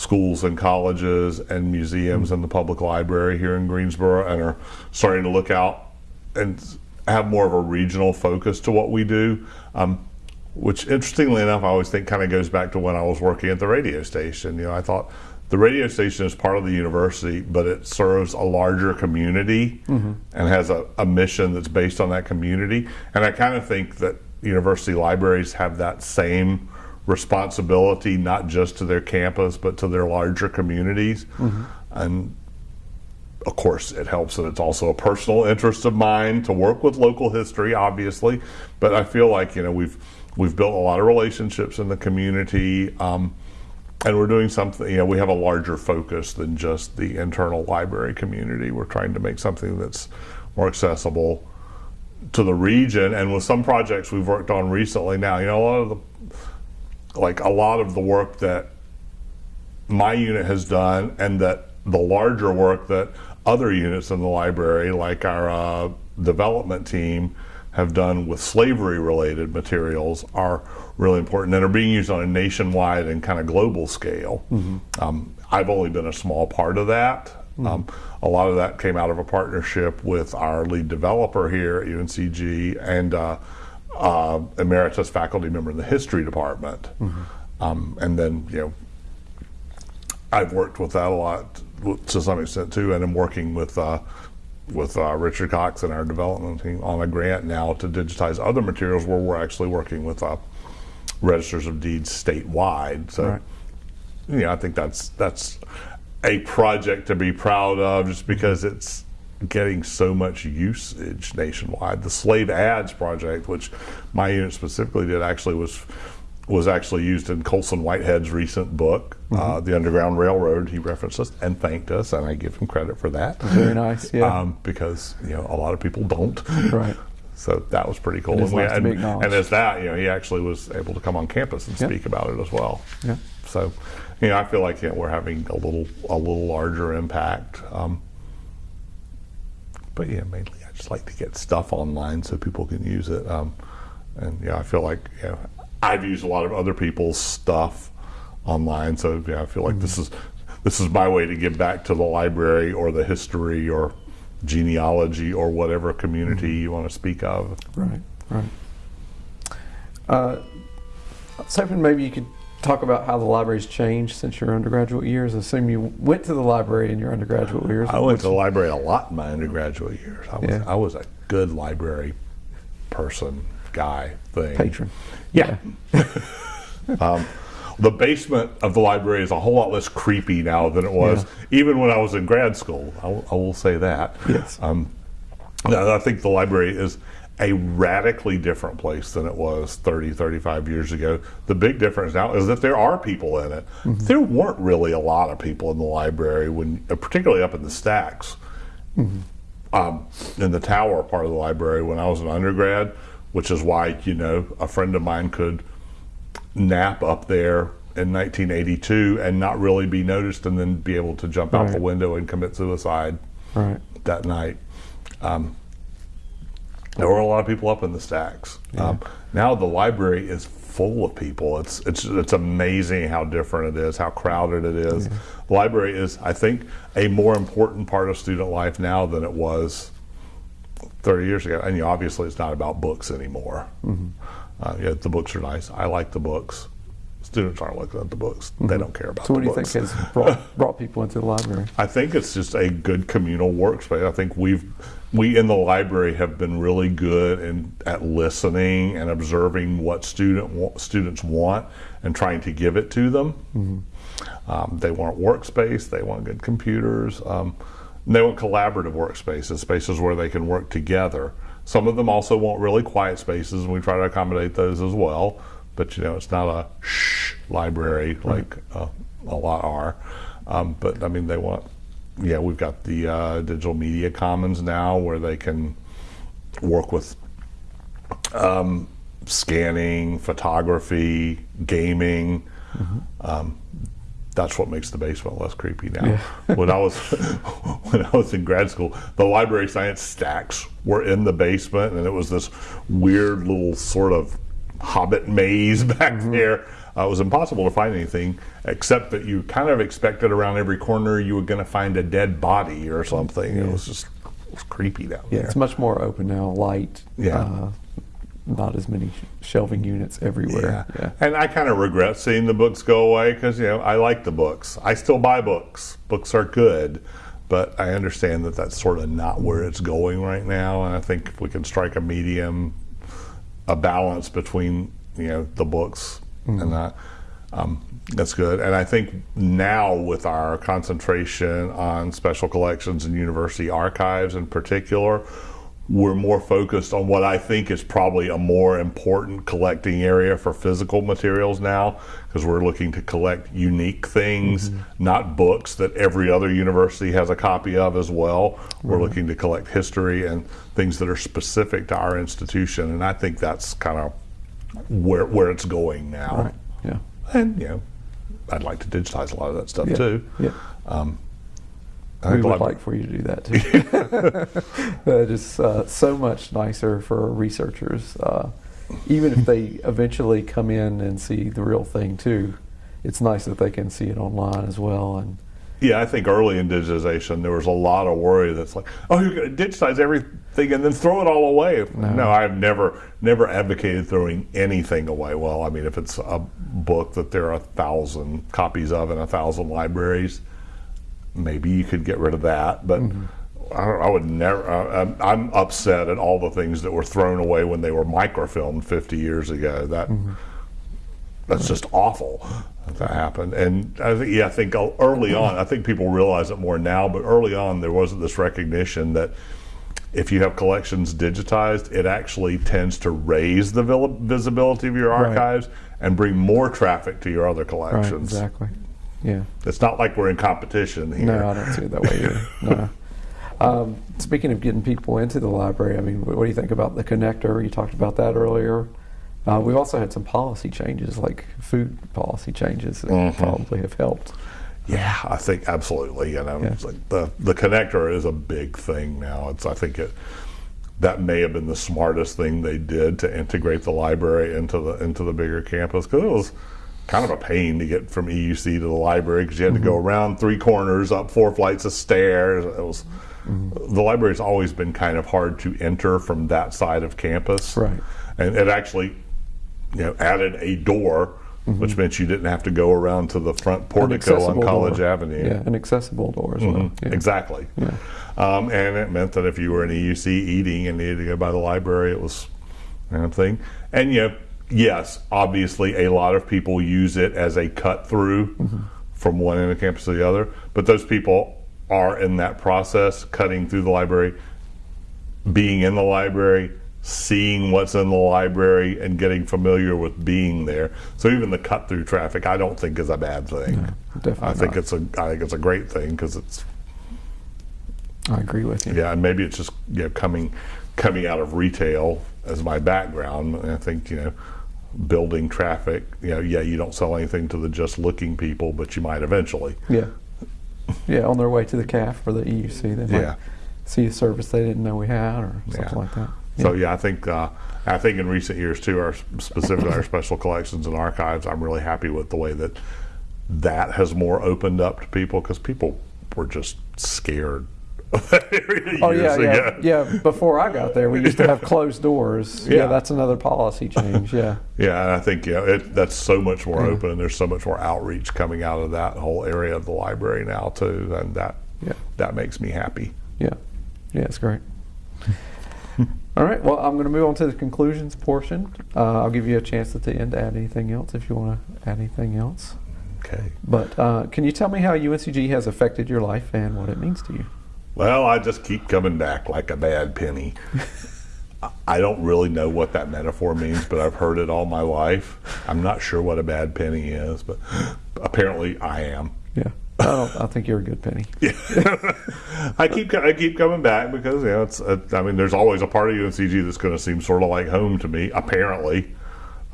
schools and colleges and museums mm-hmm. and the public library here in Greensboro and are starting to look out and have more of a regional focus to what we do. Um, which interestingly enough, I always think kind of goes back to when I was working at the radio station. You know, I thought the radio station is part of the university, but it serves a larger community mm-hmm. and has a, a, mission that's based on that community. And I kind of think that university libraries have that same responsibility, not just to their campus, but to their larger communities. Mm-hmm. And of course, it helps that it's also a personal interest of mine to work with local history, obviously. But I feel like you know we've we've built a lot of relationships in the community, um, and we're doing something. You know, we have a larger focus than just the internal library community. We're trying to make something that's more accessible to the region. And with some projects we've worked on recently, now you know a lot of the like a lot of the work that my unit has done, and that the larger work that other units in the library, like our uh, development team, have done with slavery related materials are really important and are being used on a nationwide and kind of global scale. Mm-hmm. Um, I've only been a small part of that. Mm-hmm. Um, a lot of that came out of a partnership with our lead developer here at UNCG and uh, uh, emeritus faculty member in the history department. Mm-hmm. Um, and then, you know, I've worked with that a lot to some extent too, and I'm working with uh, with uh, Richard Cox and our development team on a grant now to digitize other materials where we're actually working with uh, registers of deeds statewide. So, right. yeah, I think that's that's a project to be proud of, just because it's getting so much usage nationwide. The Slave Ads project, which my unit specifically did, actually was was actually used in Colson Whitehead's recent book, mm-hmm. uh, The Underground Railroad. He referenced us and thanked us, and I give him credit for that. Very nice, yeah. Um, because you know a lot of people don't. Right. So that was pretty cool. And, we, and, and, as that, you know, he actually was able to come on campus and speak about it as well. Yeah. So, you know, I feel like you know, we're having a little a little larger impact. Um, but yeah, mainly I just like to get stuff online so people can use it. Um, and yeah, I feel like know, I've used a lot of other people's stuff online, so yeah, I feel like mm-hmm. this is this is my way to give back to the library or the history or genealogy or whatever community mm-hmm. you want to speak of. Right, right. Uh, I was hoping maybe you could talk about how the library's changed since your undergraduate years. I assume you went to the library in your undergraduate years. I went to the library a lot in my undergraduate years. I was, yeah. I was a good library person guy thing. Patron. Yeah. um, the basement of the library is a whole lot less creepy now than it was yeah. even when I was in grad school. I, will say that. Yes. Um, I think the library is a radically different place than it was 30, 35 years ago. The big difference now is that there are people in it. There weren't really a lot of people in the library when, uh, particularly up in the stacks, um, in the tower part of the library when I was an undergrad, which is why you know a friend of mine could nap up there in 1982 and not really be noticed, and then be able to jump out the window and commit suicide Right. that night. Um, there were a lot of people up in the stacks. Um, now the library is full of people. It's it's it's amazing how different it is, how crowded it is. The library is, I think, a more important part of student life now than it was 30 years ago. And you know, obviously, it's not about books anymore. Uh, yeah, the books are nice. I like the books. Students aren't looking at the books. They don't care about So, what do you think has brought, brought people into the library? I think it's just a good communal workspace. I think we've we in the library have been really good in at listening and observing what student students want and trying to give it to them. Um, they want workspace. They want good computers. Um, and they want collaborative workspaces, spaces where they can work together. Some of them also want really quiet spaces, and we try to accommodate those as well. But you know, it's not a shh library like uh, a lot are. Um, but I mean, they want. Yeah, we've got the uh, digital media commons now, where they can work with um, scanning, photography, gaming. Um, that's what makes the basement less creepy now. when I was when I was in grad school, the library science stacks were in the basement, and it was this weird little sort of hobbit maze back there. Uh, it was impossible to find anything except that you kind of expected around every corner you were going to find a dead body or something. It was just it was creepy down Yeah, there. it's much more open now, light. Yeah. Uh, not as many shelving units everywhere. Yeah. And I kind of regret seeing the books go away because, you know, I like the books. I still buy books. Books are good, but I understand that that's sort of not where it's going right now. And I think if we can strike a medium, a balance between, you know, the books and that, um, that's good. And I think now with our concentration on special collections and university archives in particular, we're more focused on what I think is probably a more important collecting area for physical materials now because we're looking to collect unique things, not books that every other university has a copy of as well. We're looking to collect history and things that are specific to our institution, and I think that's kind of where where it's going now. Right. Yeah. And you know, I'd like to digitize a lot of that stuff Yeah. too. Yeah. I we think would libra- like for you to do that too. it is uh, so much nicer for researchers, uh, even if they eventually come in and see the real thing too. It's nice that they can see it online as well, and Yeah, I think early in digitization there was a lot of worry that's like, oh, you're going to digitize everything and then throw it all away. No. I've never never advocated throwing anything away. Well, I mean, if it's a book that there are a thousand copies of in a thousand libraries, maybe you could get rid of that. But I, don't, I would never. Uh, I'm, I'm upset at all the things that were thrown away when they were microfilmed 50 years ago. That that's just awful that happened. And I think, yeah, I think early on, I think people realize it more now, but early on, there wasn't this recognition that if you have collections digitized, it actually tends to raise the visibility of your Right. archives and bring more traffic to your other right, collections. exactly. Yeah. It's not like we're in competition here. No, I don't see it that way either. No. Um, speaking of getting people into the library, I mean, what do you think about the connector? You talked about that earlier. Uh, we've also had some policy changes, like food policy changes, that Mm-hmm. probably have helped. Yeah, I think absolutely. You know, Yeah. like the the connector is a big thing now. It's I think it that may have been the smartest thing they did to integrate the library into the into the bigger campus because it was kind of a pain to get from EUC to the library because you had to go around three corners, up four flights of stairs. It was the library's always been kind of hard to enter from that side of campus, Right. And it actually you know, added a door, which meant you didn't have to go around to the front portico on College door. Avenue. Yeah, an accessible door as well. Mhm, Yeah. Exactly. Yeah. Um, and it meant that if you were in EUC eating and needed to go by the library, it was kind of thing. And you know, yes, obviously a lot of people use it as a cut through from one end of campus to the other, but those people are in that process cutting through the library, being in the library, seeing what's in the library and getting familiar with being there. So even the cut through traffic, I don't think is a bad thing. definitely I think not. it's a I think it's a great thing because it's I agree with you. yeah, and maybe it's just you know coming coming out of retail as my background. I think you know building traffic. You know, yeah, you don't sell anything to the just looking people, but you might eventually. Yeah. Yeah, on their way to the CAF or the EUC, they might Yeah. see a service they didn't know we had or something Yeah. like that. So yeah, I think uh, I think in recent years too, our specifically our special collections and archives, I'm really happy with the way that that has more opened up to people because people were just scared. of that area Oh yeah, years yeah, ago. yeah. Before I got there, we used to have closed doors. Yeah, Yeah. that's another policy change. Yeah, Yeah, and I think yeah, it, that's so much more Yeah. open, and there's so much more outreach coming out of that whole area of the library now too, and that yeah, that makes me happy. yeah, yeah. It's great. All right. Well, I'm going to move on to the conclusions portion. Uh, I'll give you a chance at the end to add anything else if you want to add anything else. Okay. But uh, can you tell me how UNCG has affected your life and what it means to you? Well, I just keep coming back like a bad penny. I- I don't really know what that metaphor means, but I've heard it all my life. I'm not sure what a bad penny is, but apparently I am. Yeah, I, think you're a good penny. Yeah. I keep I keep coming back because you know it's uh, I mean there's always a part of UNCG that's going to seem sort of like home to me apparently,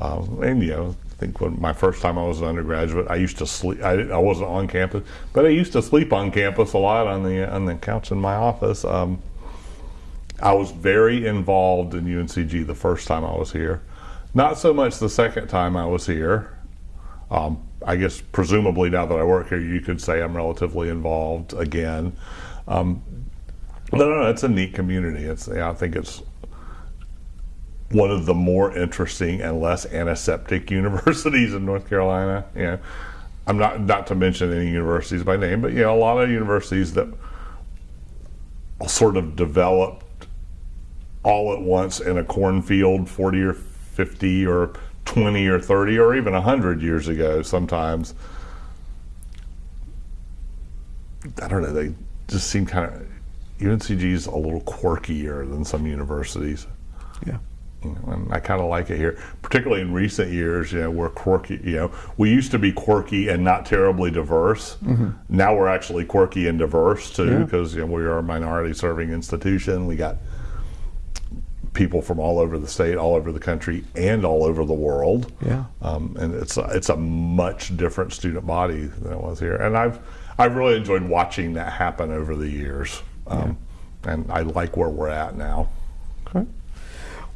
um, and you know I think when my first time I was an undergraduate I used to sleep I, I wasn't on campus but I used to sleep on campus a lot on the on the couch in my office. Um, I was very involved in UNCG the first time I was here, not so much the second time I was here. Um, I guess presumably now that I work here, you could say I'm relatively involved again. Um, no, no, no, it's a neat community. It's yeah, I think it's one of the more interesting and less antiseptic universities in North Carolina. Know, I'm not not to mention any universities by name, but know, a lot of universities that sort of developed all at once in a cornfield 40 or 50 or 20 or 30 or even 100 years ago sometimes i don't know they just seem kind of uncg's a little quirkier than some universities Yeah, you know, and I kind of like it here, particularly in recent years. You know, we're quirky. You know, we used to be quirky and not terribly diverse. Mm-hmm. Now we're actually quirky and diverse too, Yeah. because you know we are a minority-serving institution. We got people from all over the state, all over the country, and all over the world. yeah, Um, and it's a, it's a much different student body than it was here. And I've I've really enjoyed watching that happen over the years. Um, And I like where we're at now. okay.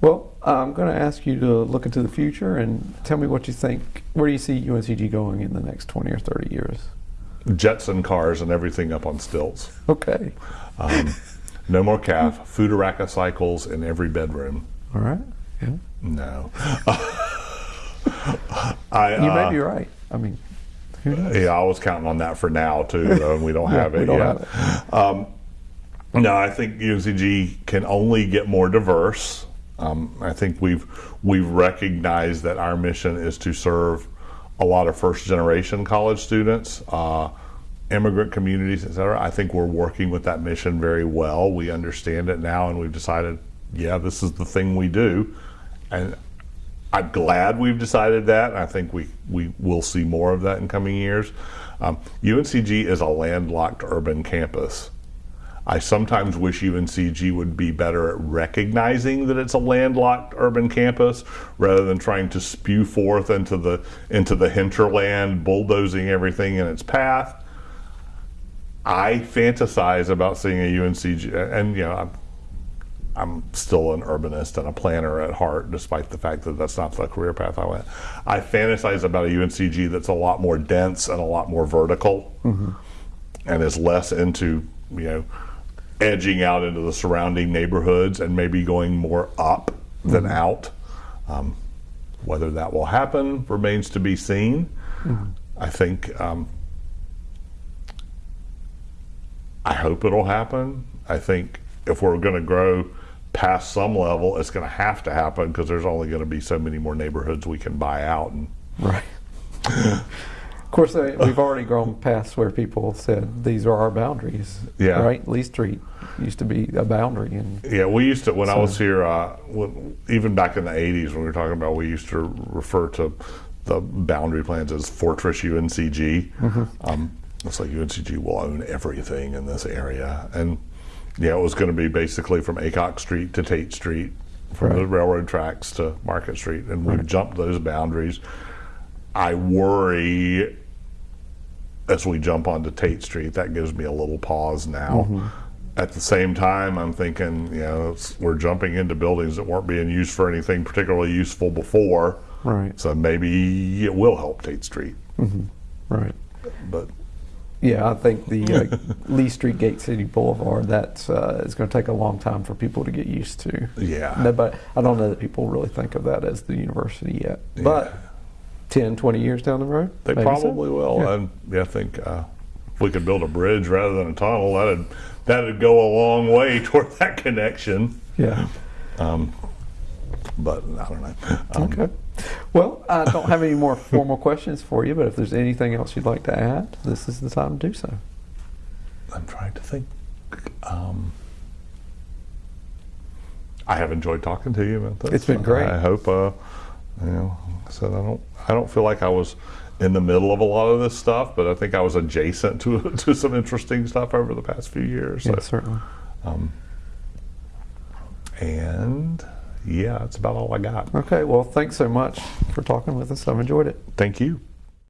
Well, I'm going to ask you to look into the future and tell me what you think. Where do you see UNCG going in the next 20 or 30 years? Jetson cars and everything up on stilts. Okay. Um, no more calf. Futuraka cycles in every bedroom. All right. Yeah. No. I, You may uh, be right. I mean, who knows? Yeah, I was counting on that for now too, though, and we don't Yeah, have we it don't yet. have Um, no, I think UNCG can only get more diverse. Um, I think we've we've recognized that our mission is to serve a lot of first generation college students, uh, immigrant communities, et cetera. I think we're working with that mission very well. We understand it now, and we've decided, yeah, this is the thing we do, and I'm glad we've decided that. I think we, we will see more of that in coming years. Um, UNCG is a landlocked urban campus. I sometimes wish UNCG would be better at recognizing that it's a landlocked urban campus rather than trying to spew forth into the into the hinterland, bulldozing everything in its path. I fantasize about seeing a UNCG, and you know, I'm, I'm still an urbanist and a planner at heart, despite the fact that that's not the career path I went. I fantasize about a UNCG that's a lot more dense and a lot more vertical, and is less into you know edging out into the surrounding neighborhoods and maybe going more up than out. Um, whether that will happen remains to be seen. I think. Um, I hope it'll happen. I think if we're going to grow past some level, it's going to have to happen because there's only going to be so many more neighborhoods we can buy out. And Right. Of course, uh, we've already grown past where people said these are our boundaries. Yeah. Right. Lee Street used to be a boundary, and Yeah, we used to when I was here, uh, when, even back in the '80s when we were talking about, we used to refer to the boundary plans as Fortress UNCG. Um, it's like UNCG will own everything in this area, and yeah, it was going to be basically from Aycock Street to Tate Street, from the railroad tracks to Market Street, and we've jumped those boundaries. I worry as we jump onto Tate Street, that gives me a little pause now. Mm-hmm. At the same time, I'm thinking, you know, it's, we're jumping into buildings that weren't being used for anything particularly useful before. right, So maybe it will help Tate Street. right. But Yeah, I think the uh, Lee Street Gate City Boulevard that's uh, is going to take a long time for people to get used to. yeah, No, but I don't know that people really think of that as the university yet. But 10, 20 years down the road, they maybe so. probably will. Yeah. And yeah, I think uh, if we could build a bridge rather than a tunnel, that'd that'd go a long way toward that connection. Yeah. Um, But I don't know. Um, Okay. Well, I don't have any more formal questions for you, but if there's anything else you'd like to add, this is the time to do so. I'm trying to think. Um, I have enjoyed talking to you about this. It's been great. I hope, uh, you know, like I said I don't. I don't feel like I was in the middle of a lot of this stuff, but I think I was adjacent to to some interesting stuff over the past few years. So, Yeah, certainly. and yeah, that's about all I got. Okay. Well, thanks so much for talking with us. I've enjoyed it. Thank you.